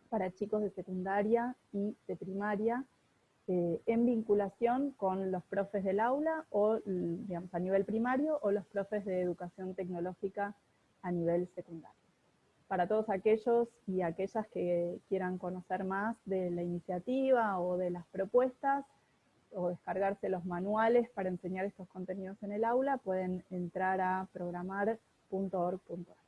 S5: para chicos de secundaria y de primaria, eh, en vinculación con los profes del aula o digamos, a nivel primario o los profes de educación tecnológica a nivel secundario. Para todos aquellos y aquellas que quieran conocer más de la iniciativa o de las propuestas, o descargarse los manuales para enseñar estos contenidos en el aula, pueden entrar a programar.org.ar.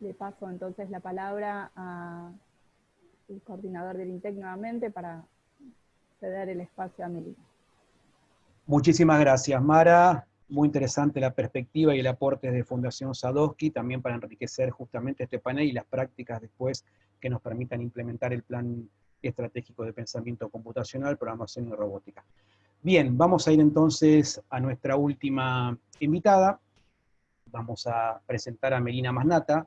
S5: Le paso entonces la palabra al coordinador del INTEC nuevamente para ceder el espacio a Melina.
S2: Muchísimas gracias, Mara. Muy interesante la perspectiva y el aporte de Fundación Sadowski, también para enriquecer justamente este panel y las prácticas después que nos permitan implementar el plan estratégico de pensamiento computacional, programación y robótica. Bien, vamos a ir entonces a nuestra última invitada. Vamos a presentar a Melina Masnata.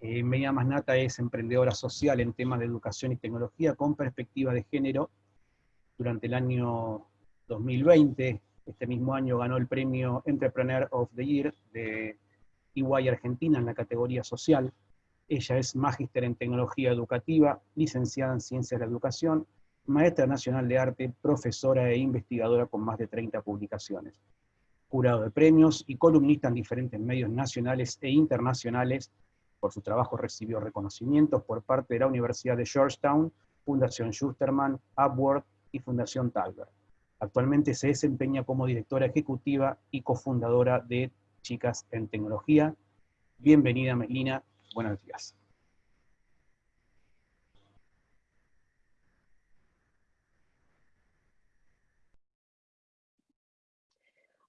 S2: Eh, Masnata es emprendedora social en temas de educación y tecnología con perspectiva de género. Durante el año 2020, este mismo año ganó el premio Entrepreneur of the Year de EY Argentina en la categoría social. Ella es magíster en tecnología educativa, licenciada en ciencias de la educación, maestra nacional de arte, profesora e investigadora con más de 30 publicaciones. Jurado de premios y columnista en diferentes medios nacionales e internacionales. Por su trabajo recibió reconocimientos por parte de la Universidad de Georgetown, Fundación Schusterman, Upward y Fundación Talbert. Actualmente se desempeña como directora ejecutiva y cofundadora de Chicas en Tecnología. Bienvenida, Melina, Buenos días.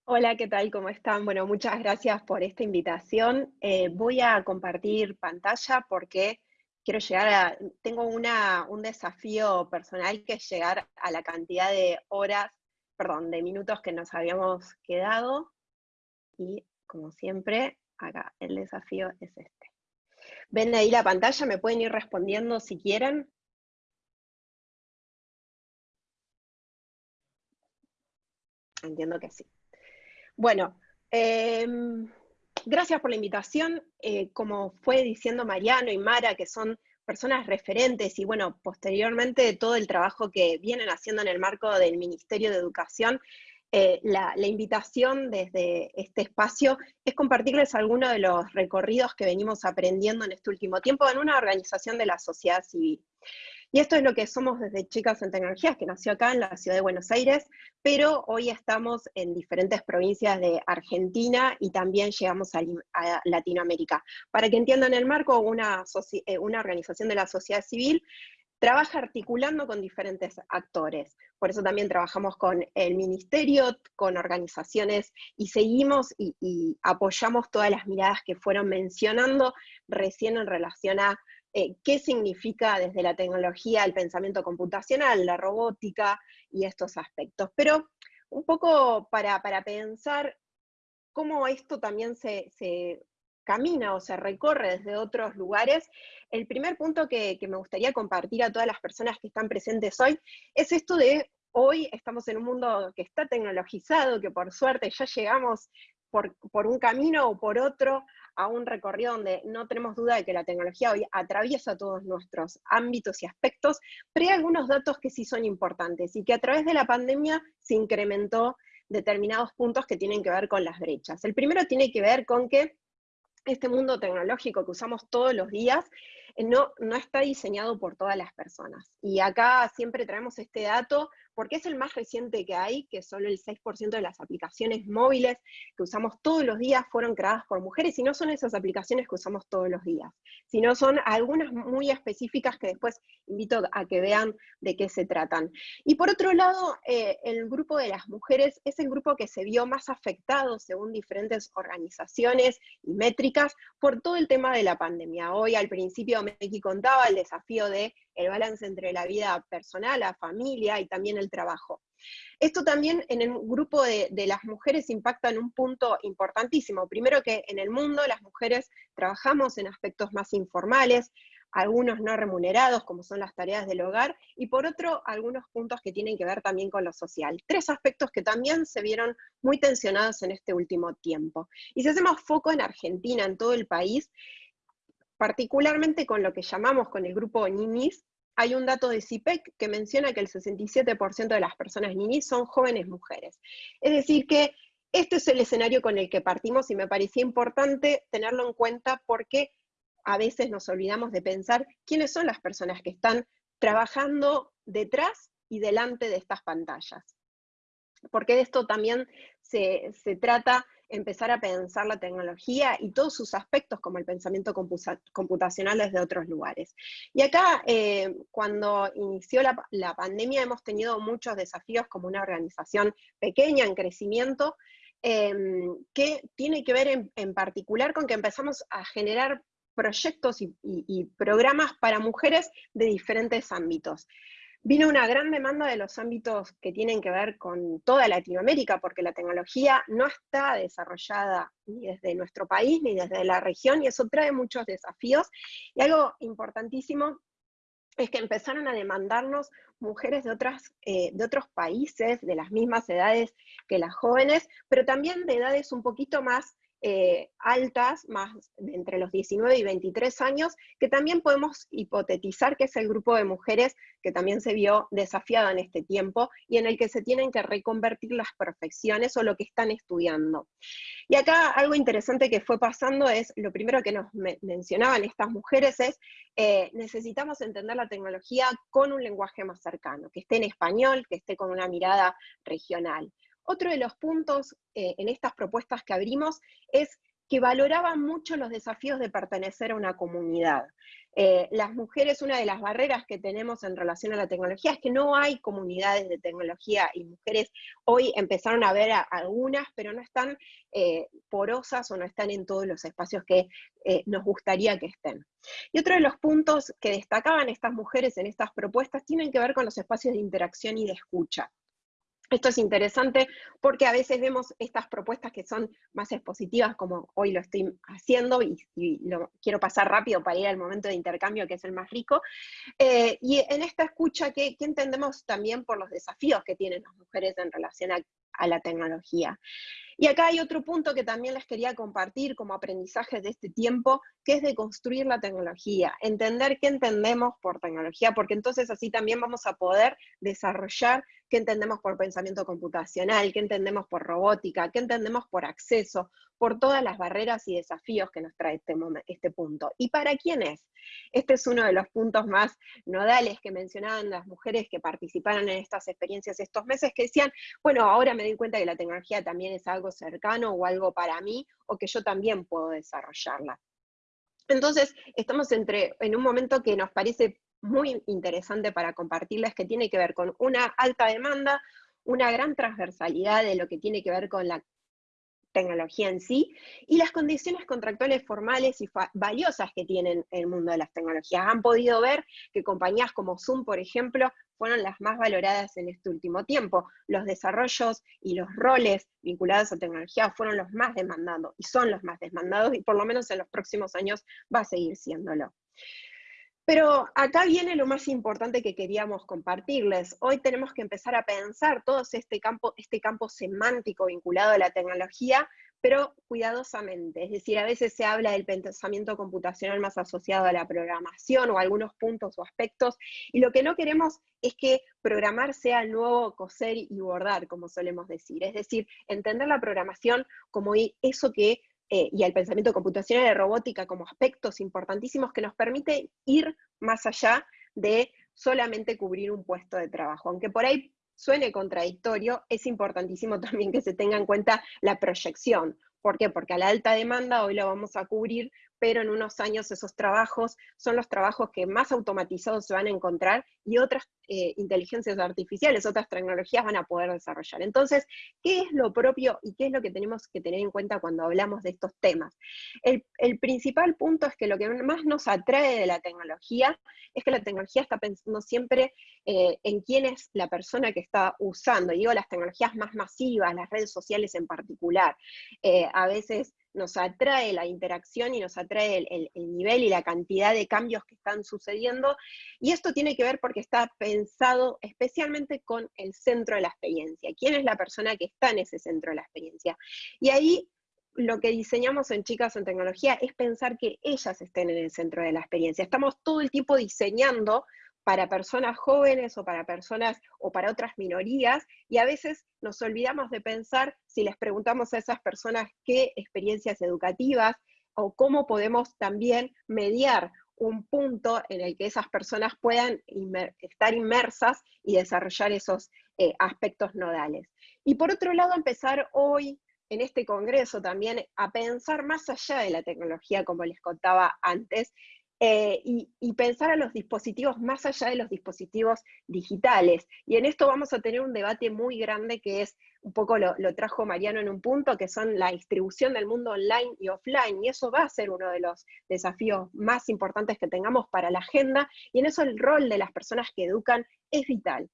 S6: Hola, ¿qué tal? ¿Cómo están? Bueno, muchas gracias por esta invitación. Eh, voy a compartir pantalla porque quiero llegar a, tengo un desafío personal que es llegar a la cantidad de horas, perdón, de minutos que nos habíamos quedado. Y como siempre, acá el desafío es este. ¿Ven ahí la pantalla? ¿Me pueden ir respondiendo si quieren? Entiendo que sí. Bueno, em, gracias por la invitación. Eh, como fue diciendo Mariano y Mara, que son personas referentes y bueno, posteriormente todo el trabajo que vienen haciendo en el marco del Ministerio de Educación, eh, la, invitación desde este espacio es compartirles algunos de los recorridos que venimos aprendiendo en este último tiempo en una organización de la sociedad civil. Y esto es lo que somos desde Chicas en Tecnologías, que nació acá en la ciudad de Buenos Aires, pero hoy estamos en diferentes provincias de Argentina y también llegamos a, Latinoamérica. Para que entiendan el marco, una, eh, una organización de la sociedad civil trabaja articulando con diferentes actores. Por eso también trabajamos con el ministerio, con organizaciones y seguimos y, apoyamos todas las miradas que fueron mencionando recién en relación a eh, qué significa desde la tecnología el pensamiento computacional, la robótica y estos aspectos. Pero un poco para, pensar cómo esto también se camina o se recorre desde otros lugares, el primer punto que, me gustaría compartir a todas las personas que están presentes hoy es esto de hoy estamos en un mundo que está tecnologizado, que por suerte ya llegamos por, por, un camino o por otro a un recorrido donde no tenemos duda de que la tecnología hoy atraviesa todos nuestros ámbitos y aspectos, pero hay algunos datos que sí son importantes y que a través de la pandemia se incrementó determinados puntos que tienen que ver con las brechas. El primero tiene que ver con que este mundo tecnológico que usamos todos los días no, está diseñado por todas las personas. Y acá siempre traemos este dato porque es el más reciente que hay, que solo el 6% de las aplicaciones móviles que usamos todos los días fueron creadas por mujeres, y no son esas aplicaciones que usamos todos los días, sino son algunas muy específicas que después invito a que vean de qué se tratan. Y por otro lado, eh, el grupo de las mujeres es el grupo que se vio más afectado, según diferentes organizaciones y métricas, por todo el tema de la pandemia. Hoy al principio Meki contaba el desafío de el balance entre la vida personal, la familia y también el trabajo. Esto también en el grupo de, las mujeres impacta en un punto importantísimo. Primero que en el mundo las mujeres trabajamos en aspectos más informales, algunos no remunerados, como son las tareas del hogar, y por otro, algunos puntos que tienen que ver también con lo social. Tres aspectos que también se vieron muy tensionados en este último tiempo. Y si hacemos foco en Argentina, en todo el país, particularmente con lo que llamamos con el grupo ninis, hay un dato de CIPEC que menciona que el 67% de las personas ninis son jóvenes mujeres. Es decir que este es el escenario con el que partimos y me parecía importante tenerlo en cuenta porque a veces nos olvidamos de pensar quiénes son las personas que están trabajando detrás y delante de estas pantallas. Porque de esto también se, se trata empezar a pensar la tecnología y todos sus aspectos como el pensamiento computacional desde otros lugares. Y acá, eh, cuando inició la, pandemia, hemos tenido muchos desafíos como una organización pequeña en crecimiento, em, que tiene que ver en, particular con que empezamos a generar proyectos y programas para mujeres de diferentes ámbitos. Vino una gran demanda de los ámbitos que tienen que ver con toda Latinoamérica, porque la tecnología no está desarrollada ni desde nuestro país ni desde la región, y eso trae muchos desafíos. Y algo importantísimo es que empezaron a demandarnos mujeres de, otras, eh, de otros países, de las mismas edades que las jóvenes, pero también de edades un poquito más eh, altas, más entre los 19 y 23 años, que también podemos hipotetizar que es el grupo de mujeres que también se vio desafiado en este tiempo y en el que se tienen que reconvertir las profesiones o lo que están estudiando. Y acá algo interesante que fue pasando es, lo primero que nos mencionaban estas mujeres es, eh, necesitamos entender la tecnología con un lenguaje más cercano, que esté en español, que esté con una mirada regional. Otro de los puntos eh, en estas propuestas que abrimos es que valoraban mucho los desafíos de pertenecer a una comunidad. Eh, las mujeres, una de las barreras que tenemos en relación a la tecnología es que no hay comunidades de tecnología y mujeres hoy empezaron a ver algunas, pero no están eh, porosas o no están en todos los espacios que nos gustaría que estén. Y otro de los puntos que destacaban estas mujeres en estas propuestas tienen que ver con los espacios de interacción y de escucha. Esto es interesante porque a veces vemos estas propuestas que son más expositivas, como hoy lo estoy haciendo, y, lo quiero pasar rápido para ir al momento de intercambio, que es el más rico. Eh, y en esta escucha, ¿qué, entendemos también por los desafíos que tienen las mujeres en relación a la tecnología? Y acá hay otro punto que también les quería compartir como aprendizaje de este tiempo, que es de construir la tecnología, entender qué entendemos por tecnología, porque entonces así también vamos a poder desarrollar qué entendemos por pensamiento computacional, qué entendemos por robótica, qué entendemos por acceso, por todas las barreras y desafíos que nos trae este, este punto. ¿Y para quién es? Este es uno de los puntos más nodales que mencionaban las mujeres que participaron en estas experiencias estos meses, que decían, bueno, ahora me doy cuenta que la tecnología también es algo cercano o algo para mí, o que yo también puedo desarrollarla. Entonces, estamos entre, en un momento que nos parece muy interesante para compartirles, que tiene que ver con una alta demanda, una gran transversalidad de lo que tiene que ver con la tecnología en sí, y las condiciones contractuales formales y valiosas que tienen el mundo de las tecnologías. Han podido ver que compañías como Zoom, por ejemplo, fueron las más valoradas en este último tiempo. Los desarrollos y los roles vinculados a tecnología fueron los más demandados, y son los más demandados, y por lo menos en los próximos años va a seguir siéndolo. Pero acá viene lo más importante que queríamos compartirles. Hoy tenemos que empezar a pensar todo este campo, este campo semántico vinculado a la tecnología, pero cuidadosamente. Es decir, a veces se habla del pensamiento computacional más asociado a la programación o algunos puntos o aspectos, y lo que no queremos es que programar sea el nuevo coser y bordar, como solemos decir. Es decir, entender la programación como eso que eh, y el pensamiento computacional de robótica como aspectos importantísimos que nos permite ir más allá de solamente cubrir un puesto de trabajo. Aunque por ahí suene contradictorio, es importantísimo también que se tenga en cuenta la proyección. ¿Por qué? Porque a la alta demanda hoy lo vamos a cubrir pero en unos años esos trabajos son los trabajos que más automatizados se van a encontrar y otras eh, inteligencias artificiales, otras tecnologías van a poder desarrollar. Entonces, ¿qué es lo propio y qué es lo que tenemos que tener en cuenta cuando hablamos de estos temas? El, principal punto es que lo que más nos atrae de la tecnología es que la tecnología está pensando siempre eh, en quién es la persona que está usando. Y digo las tecnologías más masivas, las redes sociales en particular. Eh, a veces nos atrae la interacción y nos atrae el, nivel y la cantidad de cambios que están sucediendo. Y esto tiene que ver porque está pensado especialmente con el centro de la experiencia. ¿Quién es la persona que está en ese centro de la experiencia? Y ahí lo que diseñamos en Chicas en Tecnología es pensar que ellas estén en el centro de la experiencia. Estamos todo el tiempo diseñando para personas jóvenes o para personas o para otras minorías, y a veces nos olvidamos de pensar si les preguntamos a esas personas qué experiencias educativas o cómo podemos también mediar un punto en el que esas personas puedan estar inmersas y desarrollar esos eh, aspectos nodales. Y por otro lado, empezar hoy en este congreso también a pensar más allá de la tecnología, como les contaba antes, eh, y, pensar a los dispositivos más allá de los dispositivos digitales. Y en esto vamos a tener un debate muy grande que es, un poco lo, lo, trajo Mariano en un punto, que son la distribución del mundo online y offline, y eso va a ser uno de los desafíos más importantes que tengamos para la agenda, y en eso el rol de las personas que educan es vital.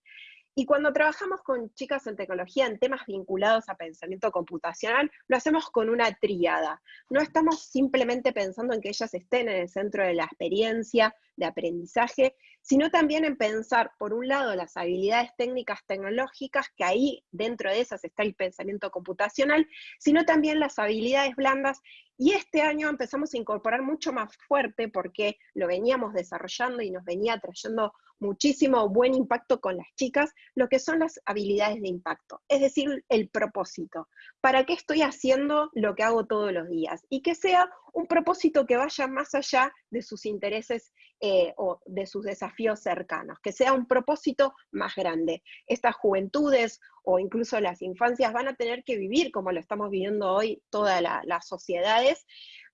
S6: Y cuando trabajamos con chicas en tecnología en temas vinculados a pensamiento computacional, lo hacemos con una tríada. No estamos simplemente pensando en que ellas estén en el centro de la experiencia, de aprendizaje, sino también en pensar, por un lado, las habilidades técnicas tecnológicas, que ahí dentro de esas está el pensamiento computacional, sino también las habilidades blandas y este año empezamos a incorporar mucho más fuerte porque lo veníamos desarrollando y nos venía trayendo muchísimo buen impacto con las chicas, lo que son las habilidades de impacto, es decir, el propósito. ¿Para qué estoy haciendo lo que hago todos los días? Y que sea un propósito que vaya más allá de sus intereses eh, o de sus desafíos cercanos, que sea un propósito más grande. Estas juventudes o incluso las infancias van a tener que vivir, como lo estamos viviendo hoy todas las sociedades,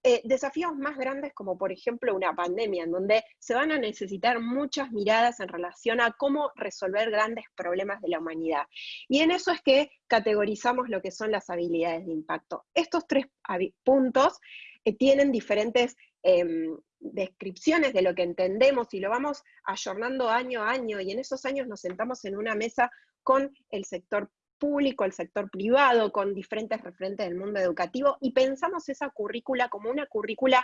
S6: eh, desafíos más grandes como por ejemplo una pandemia, en donde se van a necesitar muchas miradas en relación a cómo resolver grandes problemas de la humanidad. Y en eso es que categorizamos lo que son las habilidades de impacto. Estos tres puntos eh, tienen diferentes em, descripciones de lo que entendemos y lo vamos ayornando año a año y en esos años nos sentamos en una mesa con el sector público, el sector privado, con diferentes referentes del mundo educativo, y pensamos esa currícula como una currícula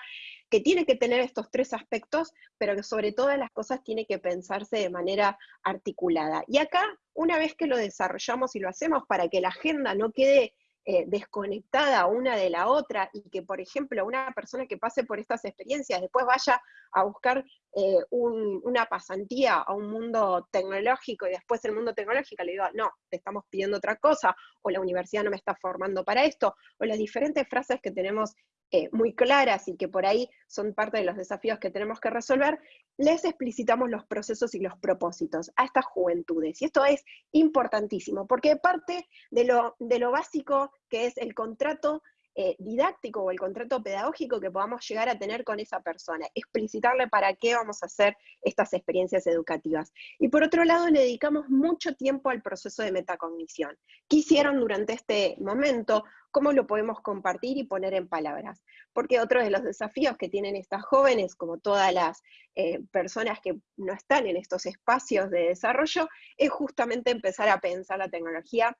S6: que tiene que tener estos tres aspectos, pero que sobre todas las cosas tiene que pensarse de manera articulada. Y acá, una vez que lo desarrollamos y lo hacemos para que la agenda no quede eh, desconectada una de la otra y que, por ejemplo, una persona que pase por estas experiencias después vaya a buscar eh, una pasantía a un mundo tecnológico y después el mundo tecnológico le digo, no, te estamos pidiendo otra cosa, o la universidad no me está formando para esto, o las diferentes frases que tenemos eh, muy claras y que por ahí son parte de los desafíos que tenemos que resolver, les explicitamos los procesos y los propósitos a estas juventudes. Y esto es importantísimo, porque parte de lo, de lo básico que es el contrato eh, didáctico o el contrato pedagógico que podamos llegar a tener con esa persona, explicitarle para qué vamos a hacer estas experiencias educativas. Y por otro lado, le dedicamos mucho tiempo al proceso de metacognición. ¿Qué hicieron durante este momento? ¿Cómo lo podemos compartir y poner en palabras? Porque otro de los desafíos que tienen estas jóvenes, como todas las eh, personas que no están en estos espacios de desarrollo, es justamente empezar a pensar la tecnología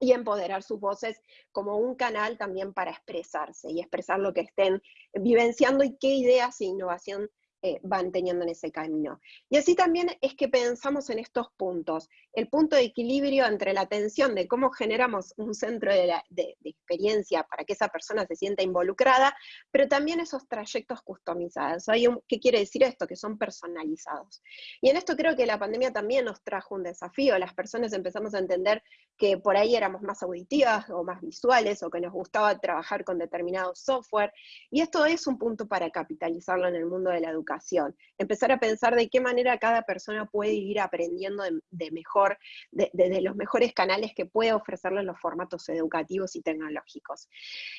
S6: y empoderar sus voces como un canal también para expresarse y expresar lo que estén vivenciando y qué ideas e innovación eh, van teniendo en ese camino. Y así también es que pensamos en estos puntos, el punto de equilibrio entre la atención de cómo generamos un centro de, experiencia para que esa persona se sienta involucrada, pero también esos trayectos customizados. Hay ¿Qué quiere decir esto? Que son personalizados. Y en esto creo que la pandemia también nos trajo un desafío, las personas empezamos a entender que por ahí éramos más auditivas o más visuales, o que nos gustaba trabajar con determinado software, y esto es un punto para capitalizarlo en el mundo de la educación empezar a pensar de qué manera cada persona puede ir aprendiendo de, mejor, desde los mejores canales que puede ofrecerle los formatos educativos y tecnológicos.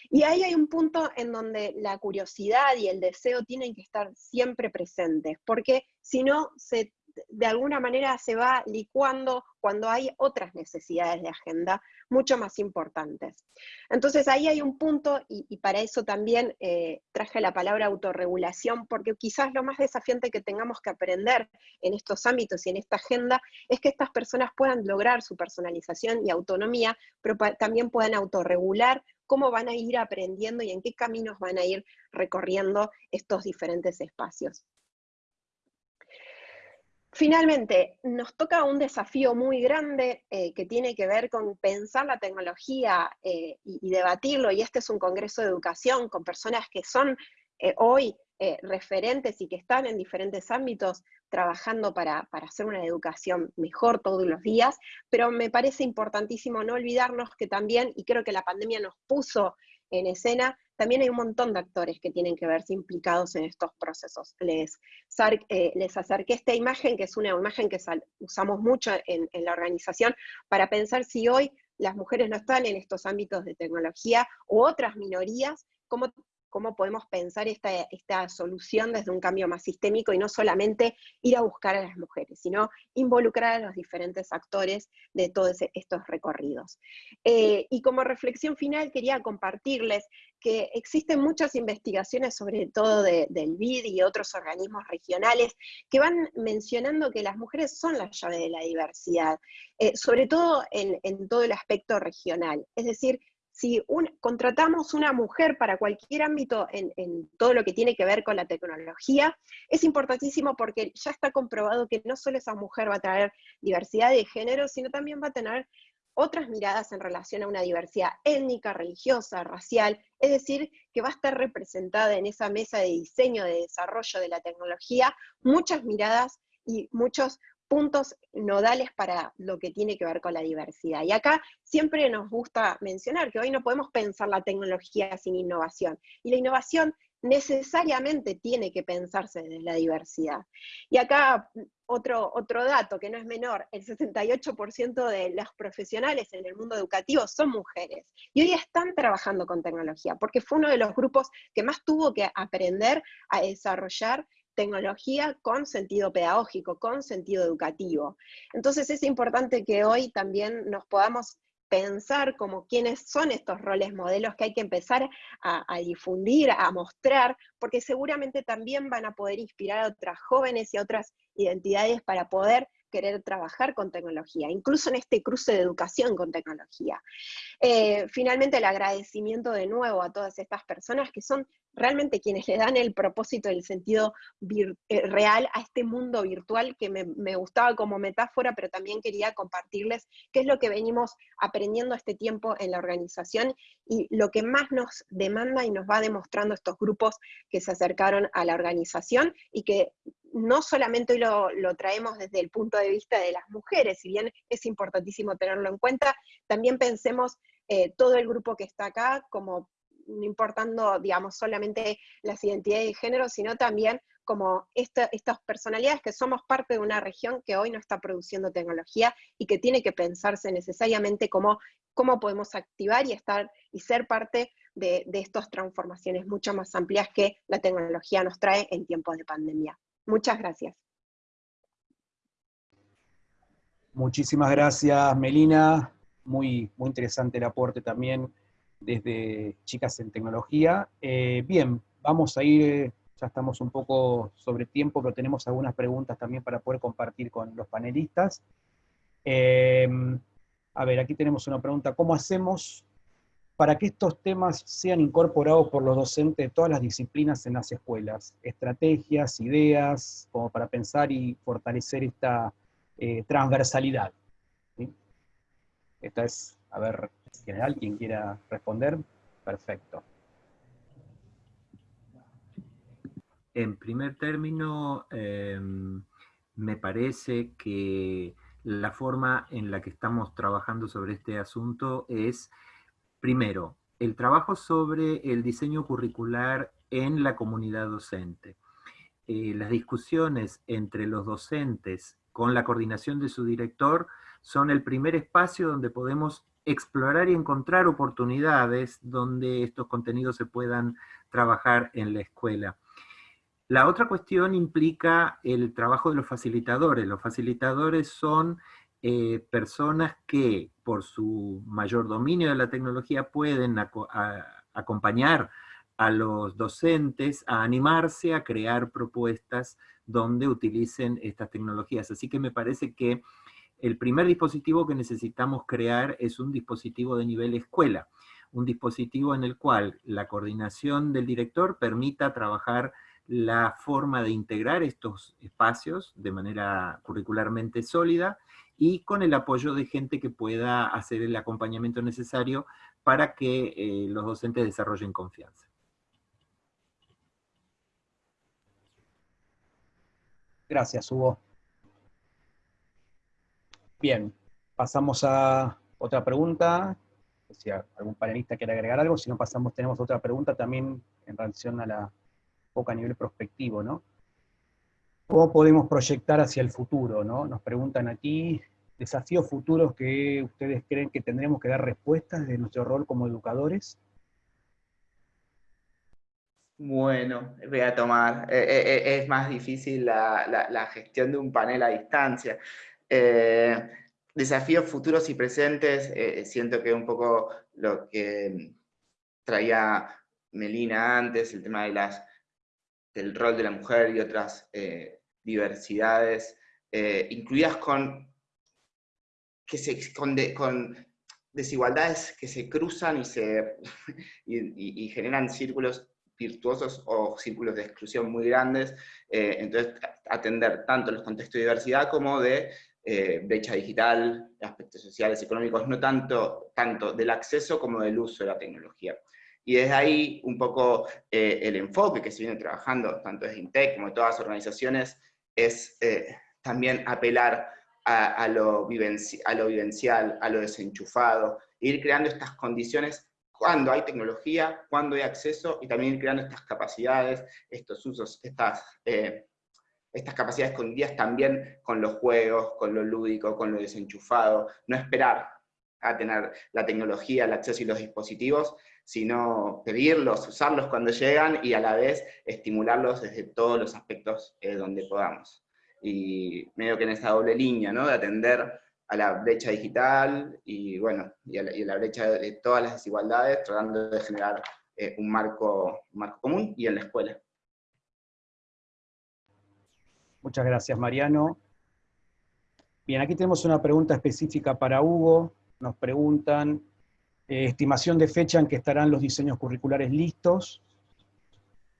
S6: Y ahí hay un punto en donde la curiosidad y el deseo tienen que estar siempre presentes, porque si no se de alguna manera se va licuando cuando hay otras necesidades de agenda mucho más importantes. Entonces ahí hay un punto, y, para eso también eh, traje la palabra autorregulación, porque quizás lo más desafiante que tengamos que aprender en estos ámbitos y en esta agenda es que estas personas puedan lograr su personalización y autonomía, pero también puedan autorregular cómo van a ir aprendiendo y en qué caminos van a ir recorriendo estos diferentes espacios. Finalmente, nos toca un desafío muy grande eh, que tiene que ver con pensar la tecnología eh, y, debatirlo, y este es un congreso de educación con personas que son eh, hoy referentes y que están en diferentes ámbitos trabajando para, para, hacer una educación mejor todos los días, pero me parece importantísimo no olvidarnos que también, y creo que la pandemia nos puso en escena, también hay un montón de actores que tienen que verse implicados en estos procesos. Les, eh, les acerqué esta imagen, que es una imagen que usamos mucho en, en la organización, para pensar si hoy las mujeres no están en estos ámbitos de tecnología u otras minorías, cómo cómo podemos pensar esta, esta solución desde un cambio más sistémico y no solamente ir a buscar a las mujeres, sino involucrar a los diferentes actores de todos estos recorridos. Eh, y como reflexión final quería compartirles que existen muchas investigaciones, sobre todo del BID y otros organismos regionales, que van mencionando que las mujeres son la llave de la diversidad, eh, sobre todo en, en todo el aspecto regional. Es decir, si contratamos una mujer para cualquier ámbito en, todo lo que tiene que ver con la tecnología, es importantísimo porque ya está comprobado que no solo esa mujer va a traer diversidad de género, sino también va a tener otras miradas en relación a una diversidad étnica, religiosa, racial, es decir, que va a estar representada en esa mesa de diseño, de desarrollo de la tecnología, muchas miradas y muchos puntos nodales para lo que tiene que ver con la diversidad. Y acá siempre nos gusta mencionar que hoy no podemos pensar la tecnología sin innovación. Y la innovación necesariamente tiene que pensarse desde la diversidad. Y acá otro, otro dato que no es menor, el 68% de los profesionales en el mundo educativo son mujeres. Y hoy están trabajando con tecnología, porque fue uno de los grupos que más tuvo que aprender a desarrollar tecnología con sentido pedagógico, con sentido educativo. Entonces es importante que hoy también nos podamos pensar como quiénes son estos roles modelos que hay que empezar a, a, difundir, a mostrar, porque seguramente también van a poder inspirar a otras jóvenes y a otras identidades para poder querer trabajar con tecnología, incluso en este cruce de educación con tecnología. Eh, finalmente, el agradecimiento de nuevo a todas estas personas que son realmente quienes le dan el propósito y el sentido eh, real a este mundo virtual que me, me, gustaba como metáfora, pero también quería compartirles qué es lo que venimos aprendiendo este tiempo en la organización y lo que más nos demanda y nos va demostrando estos grupos que se acercaron a la organización y que no solamente hoy lo, traemos desde el punto de vista de las mujeres, si bien es importantísimo tenerlo en cuenta, también pensemos eh, todo el grupo que está acá como no importando, digamos, solamente las identidades de género, sino también como estas personalidades que somos parte de una región que hoy no está produciendo tecnología y que tiene que pensarse necesariamente como cómo podemos activar y estar y ser parte de, de estas transformaciones mucho más amplias que la tecnología nos trae en tiempos de pandemia. Muchas gracias.
S2: Muchísimas gracias, Melina. Muy, muy interesante el aporte también desde Chicas en Tecnología. Eh, bien, vamos a ir, ya estamos un poco sobre tiempo, pero tenemos algunas preguntas también para poder compartir con los panelistas. Eh, a ver, aquí tenemos una pregunta, ¿cómo hacemos para que estos temas sean incorporados por los docentes de todas las disciplinas en las escuelas. Estrategias, ideas, como para pensar y fortalecer esta eh, transversalidad. Esta es, a ver, general, quien quiera responder, perfecto.
S3: En primer término, em, me parece que la forma en la que estamos trabajando sobre este asunto es Primero, el trabajo sobre el diseño curricular en la comunidad docente. Eh, las discusiones entre los docentes con la coordinación de su director son el primer espacio donde podemos explorar y encontrar oportunidades donde estos contenidos se puedan trabajar en la escuela. La otra cuestión implica el trabajo de los facilitadores. Los facilitadores son eh, personas que por su mayor dominio de la tecnología pueden acompañar a los docentes a animarse a crear propuestas donde utilicen estas tecnologías. Así que me parece que el primer dispositivo que necesitamos crear es un dispositivo de nivel escuela, un dispositivo en el cual la coordinación del director permita trabajar la forma de integrar estos espacios de manera curricularmente sólida y con el apoyo de gente que pueda hacer el acompañamiento necesario para que eh, los docentes desarrollen confianza.
S2: Gracias, Hugo. Bien, pasamos a otra pregunta. Si algún panelista quiere agregar algo, si no pasamos, tenemos otra pregunta también en relación a la poca a nivel prospectivo, ¿no? ¿Cómo podemos proyectar hacia el futuro, no? Nos preguntan aquí, desafíos futuros que ustedes creen que tendremos que dar respuestas de nuestro rol como educadores.
S4: Bueno, voy a tomar, eh, eh, eh, es más difícil la, gestión de un panel a distancia. desafíos futuros y presentes, siento que un poco lo que traía Melina antes, el tema de las, del rol de la mujer y otras diversidades, incluidas con, desigualdades que se cruzan y, se, generan círculos virtuosos o círculos de exclusión muy grandes, eh, entonces atender tanto los contextos de diversidad como de eh, brecha digital, aspectos sociales, económicos, no tanto, tanto del acceso como del uso de la tecnología. Y desde ahí un poco eh, el enfoque que se viene trabajando, tanto desde INTEC como de todas las organizaciones, es también apelar a, lo vivencial, a lo desenchufado, e ir creando estas condiciones cuando hay tecnología, cuando hay acceso, y también creando estas capacidades, estos usos, estas, eh, estas capacidades escondidas también con los juegos, con lo lúdico, con lo desenchufado, no esperar a tener la tecnología, el acceso y los dispositivos, sino pedirlos, usarlos cuando llegan y a la vez estimularlos desde todos los aspectos eh, donde podamos. Y medio que en esa doble línea, ¿no? De atender a la brecha digital y, bueno, y a la, brecha de todas las desigualdades, tratando de generar eh, un, marco, marco común y en la escuela.
S2: Muchas gracias, Mariano. Bien, aquí tenemos una pregunta específica para Hugo. Nos preguntan, eh, estimación de fecha en que estarán los diseños curriculares listos,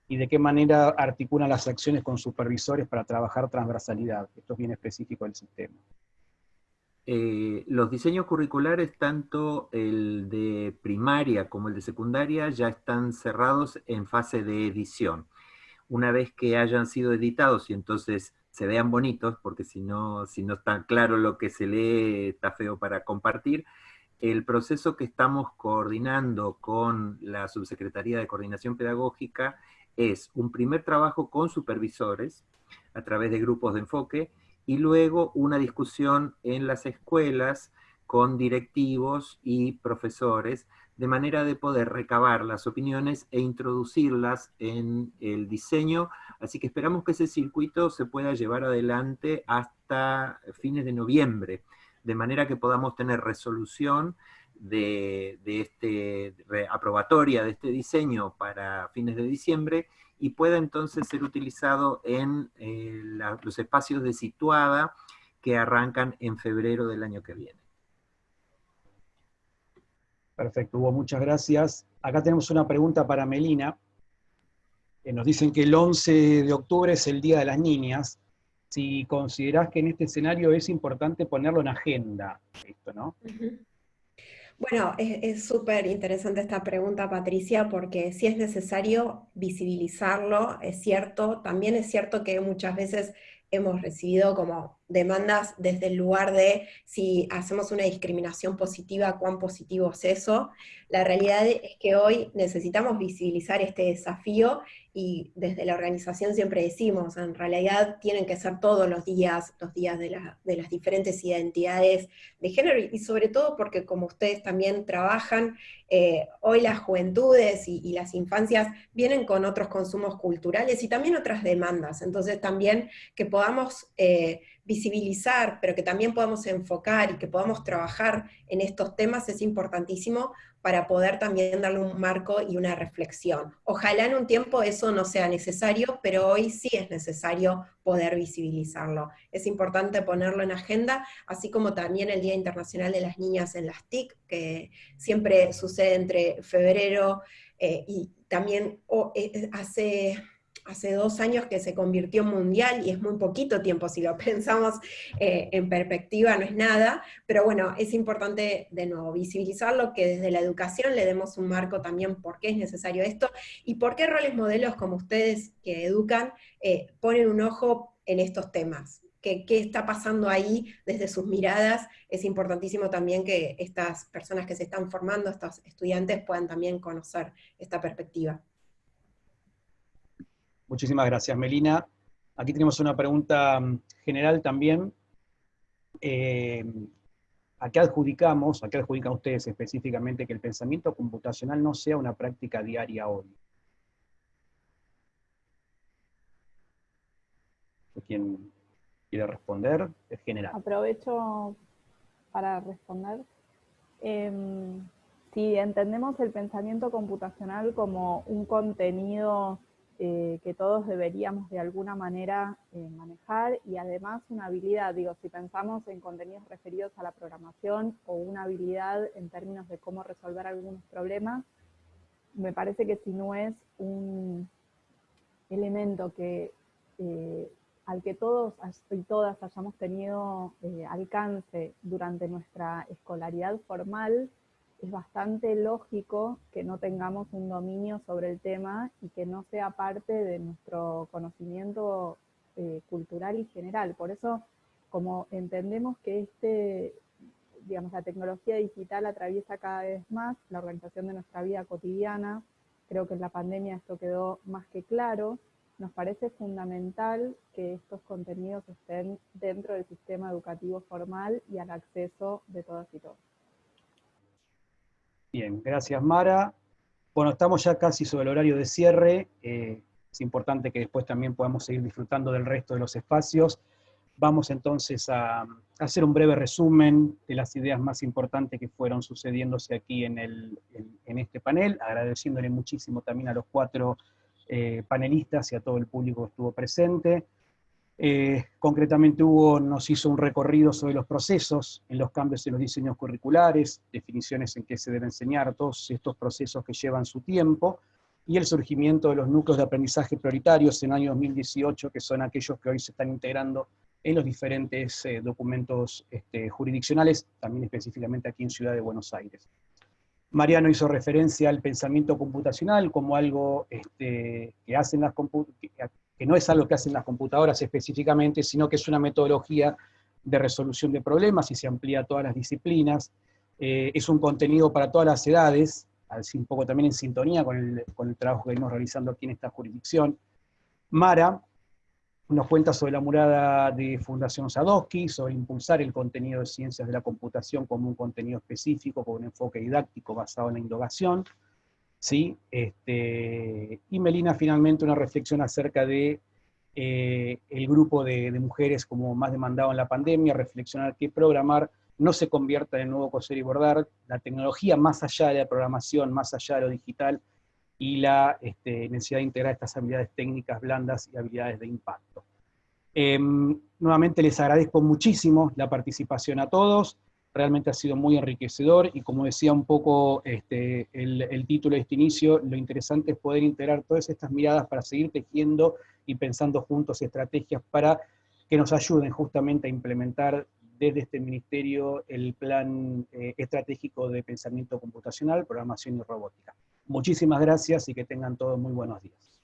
S2: y de qué manera articulan las acciones con supervisores para trabajar transversalidad. Esto es bien específico del sistema.
S3: Eh, los diseños curriculares, tanto el de primaria como el de secundaria, ya están cerrados en fase de edición. Una vez que hayan sido editados y entonces se vean bonitos, porque si no, si no está claro lo que se lee, está feo para compartir, el proceso que estamos coordinando con la Subsecretaría de Coordinación Pedagógica es un primer trabajo con supervisores, a través de grupos de enfoque, y luego una discusión en las escuelas con directivos y profesores, de manera de poder recabar las opiniones e introducirlas en el diseño, así que esperamos que ese circuito se pueda llevar adelante hasta fines de noviembre, de manera que podamos tener resolución de, este, aprobatoria de este diseño para fines de diciembre, y pueda entonces ser utilizado en eh, los espacios de situada que arrancan en febrero del año que viene.
S2: Perfecto, Hugo, muchas gracias. Acá tenemos una pregunta para Melina. nos dicen que el 11 de octubre es el Día de las Niñas. Si considerás que en este escenario es importante ponerlo en agenda, esto, ¿no?
S6: Bueno, es súper interesante esta pregunta, Patricia, porque si es necesario visibilizarlo, es cierto, también es cierto que muchas veces hemos recibido como demandas desde el lugar de si hacemos una discriminación positiva, cuán positivo es eso. La realidad es que hoy necesitamos visibilizar este desafío y desde la organización siempre decimos, en realidad tienen que ser todos los días, los días de, las diferentes identidades de género, y sobre todo porque como ustedes también trabajan, eh, hoy las juventudes y, las infancias vienen con otros consumos culturales y también otras demandas, entonces también que podamos... Eh, visibilizar, pero que también podamos enfocar y que podamos trabajar en estos temas es importantísimo para poder también darle un marco y una reflexión. Ojalá en un tiempo eso no sea necesario, pero hoy sí es necesario poder visibilizarlo. Es importante ponerlo en agenda, así como también el Día Internacional de las Niñas en las TIC, que siempre sucede entre febrero eh, y también eh, hace
S7: hace dos años que se convirtió en mundial y es muy poquito tiempo, si lo pensamos eh, en perspectiva no es nada, pero bueno, es importante de nuevo visibilizarlo, que desde la educación le demos un marco también por qué es necesario esto y por qué roles modelos como ustedes que educan eh, ponen un ojo en estos temas. ¿Qué, ¿Qué está pasando ahí desde sus miradas? Es importantísimo también que estas personas que se están formando, estos estudiantes, puedan también conocer esta perspectiva.
S2: Muchísimas gracias, Melina. Aquí tenemos una pregunta mm, general también. Eh, ¿A qué adjudicamos, a qué adjudican ustedes específicamente que el pensamiento computacional no sea una práctica diaria hoy? ¿Quién quiere responder? Es general.
S5: Aprovecho para responder. Em, si entendemos el pensamiento computacional como un contenido eh, que todos deberíamos de alguna manera eh, manejar y además una habilidad, digo, si pensamos en contenidos referidos a la programación o una habilidad en términos de cómo resolver algunos problemas, me parece que si no es un elemento que, eh, al que todos y todas hayamos tenido alcance durante nuestra escolaridad formal, es bastante lógico que no tengamos un dominio sobre el tema y que no sea parte de nuestro conocimiento eh, cultural y general. Por eso, como entendemos que este, digamos, la tecnología digital atraviesa cada vez más la organización de nuestra vida cotidiana, creo que en la pandemia esto quedó más que claro, nos parece fundamental que estos contenidos estén dentro del sistema educativo formal y al acceso de todas y todos.
S2: Bien, gracias Mara. Bueno, estamos ya casi sobre el horario de cierre. Eh, es importante que después también podamos seguir disfrutando del resto de los espacios. Vamos entonces a, hacer un breve resumen de las ideas más importantes que fueron sucediéndose aquí en, este panel, agradeciéndole muchísimo también a los cuatro eh, panelistas y a todo el público que estuvo presente. Eh, concretamente Hugo nos hizo un recorrido sobre los procesos en los cambios en los diseños curriculares, definiciones en qué se debe enseñar, todos estos procesos que llevan su tiempo, y el surgimiento de los núcleos de aprendizaje prioritarios en el año 2018, que son aquellos que hoy se están integrando en los diferentes eh, documentos este, jurisdiccionales, también específicamente aquí en Ciudad de Buenos Aires. Mariano hizo referencia al pensamiento computacional como algo este, que hacen las que no es algo que hacen las computadoras específicamente, sino que es una metodología de resolución de problemas y se amplía a todas las disciplinas. Eh, es un contenido para todas las edades, así un poco también en sintonía con el, trabajo que venimos realizando aquí en esta jurisdicción. Mara nos cuenta sobre la murada de Fundación Sadowski, sobre impulsar el contenido de ciencias de la computación como un contenido específico, con un enfoque didáctico basado en la indagación. ¿Sí? Este, y Melina finalmente una reflexión acerca de eh, el grupo de, mujeres como más demandado en la pandemia, reflexionar que programar no se convierta en nuevo coser y bordar, la tecnología más allá de la programación, más allá de lo digital, y la este, necesidad de integrar estas habilidades técnicas blandas y habilidades de impacto. Em, nuevamente les agradezco muchísimo la participación a todos, realmente ha sido muy enriquecedor y como decía un poco este, el, título de este inicio, lo interesante es poder integrar todas estas miradas para seguir tejiendo y pensando juntos estrategias para que nos ayuden justamente a implementar desde este ministerio el plan eh, estratégico de pensamiento computacional, programación y robótica. Muchísimas gracias y que tengan todos muy buenos días.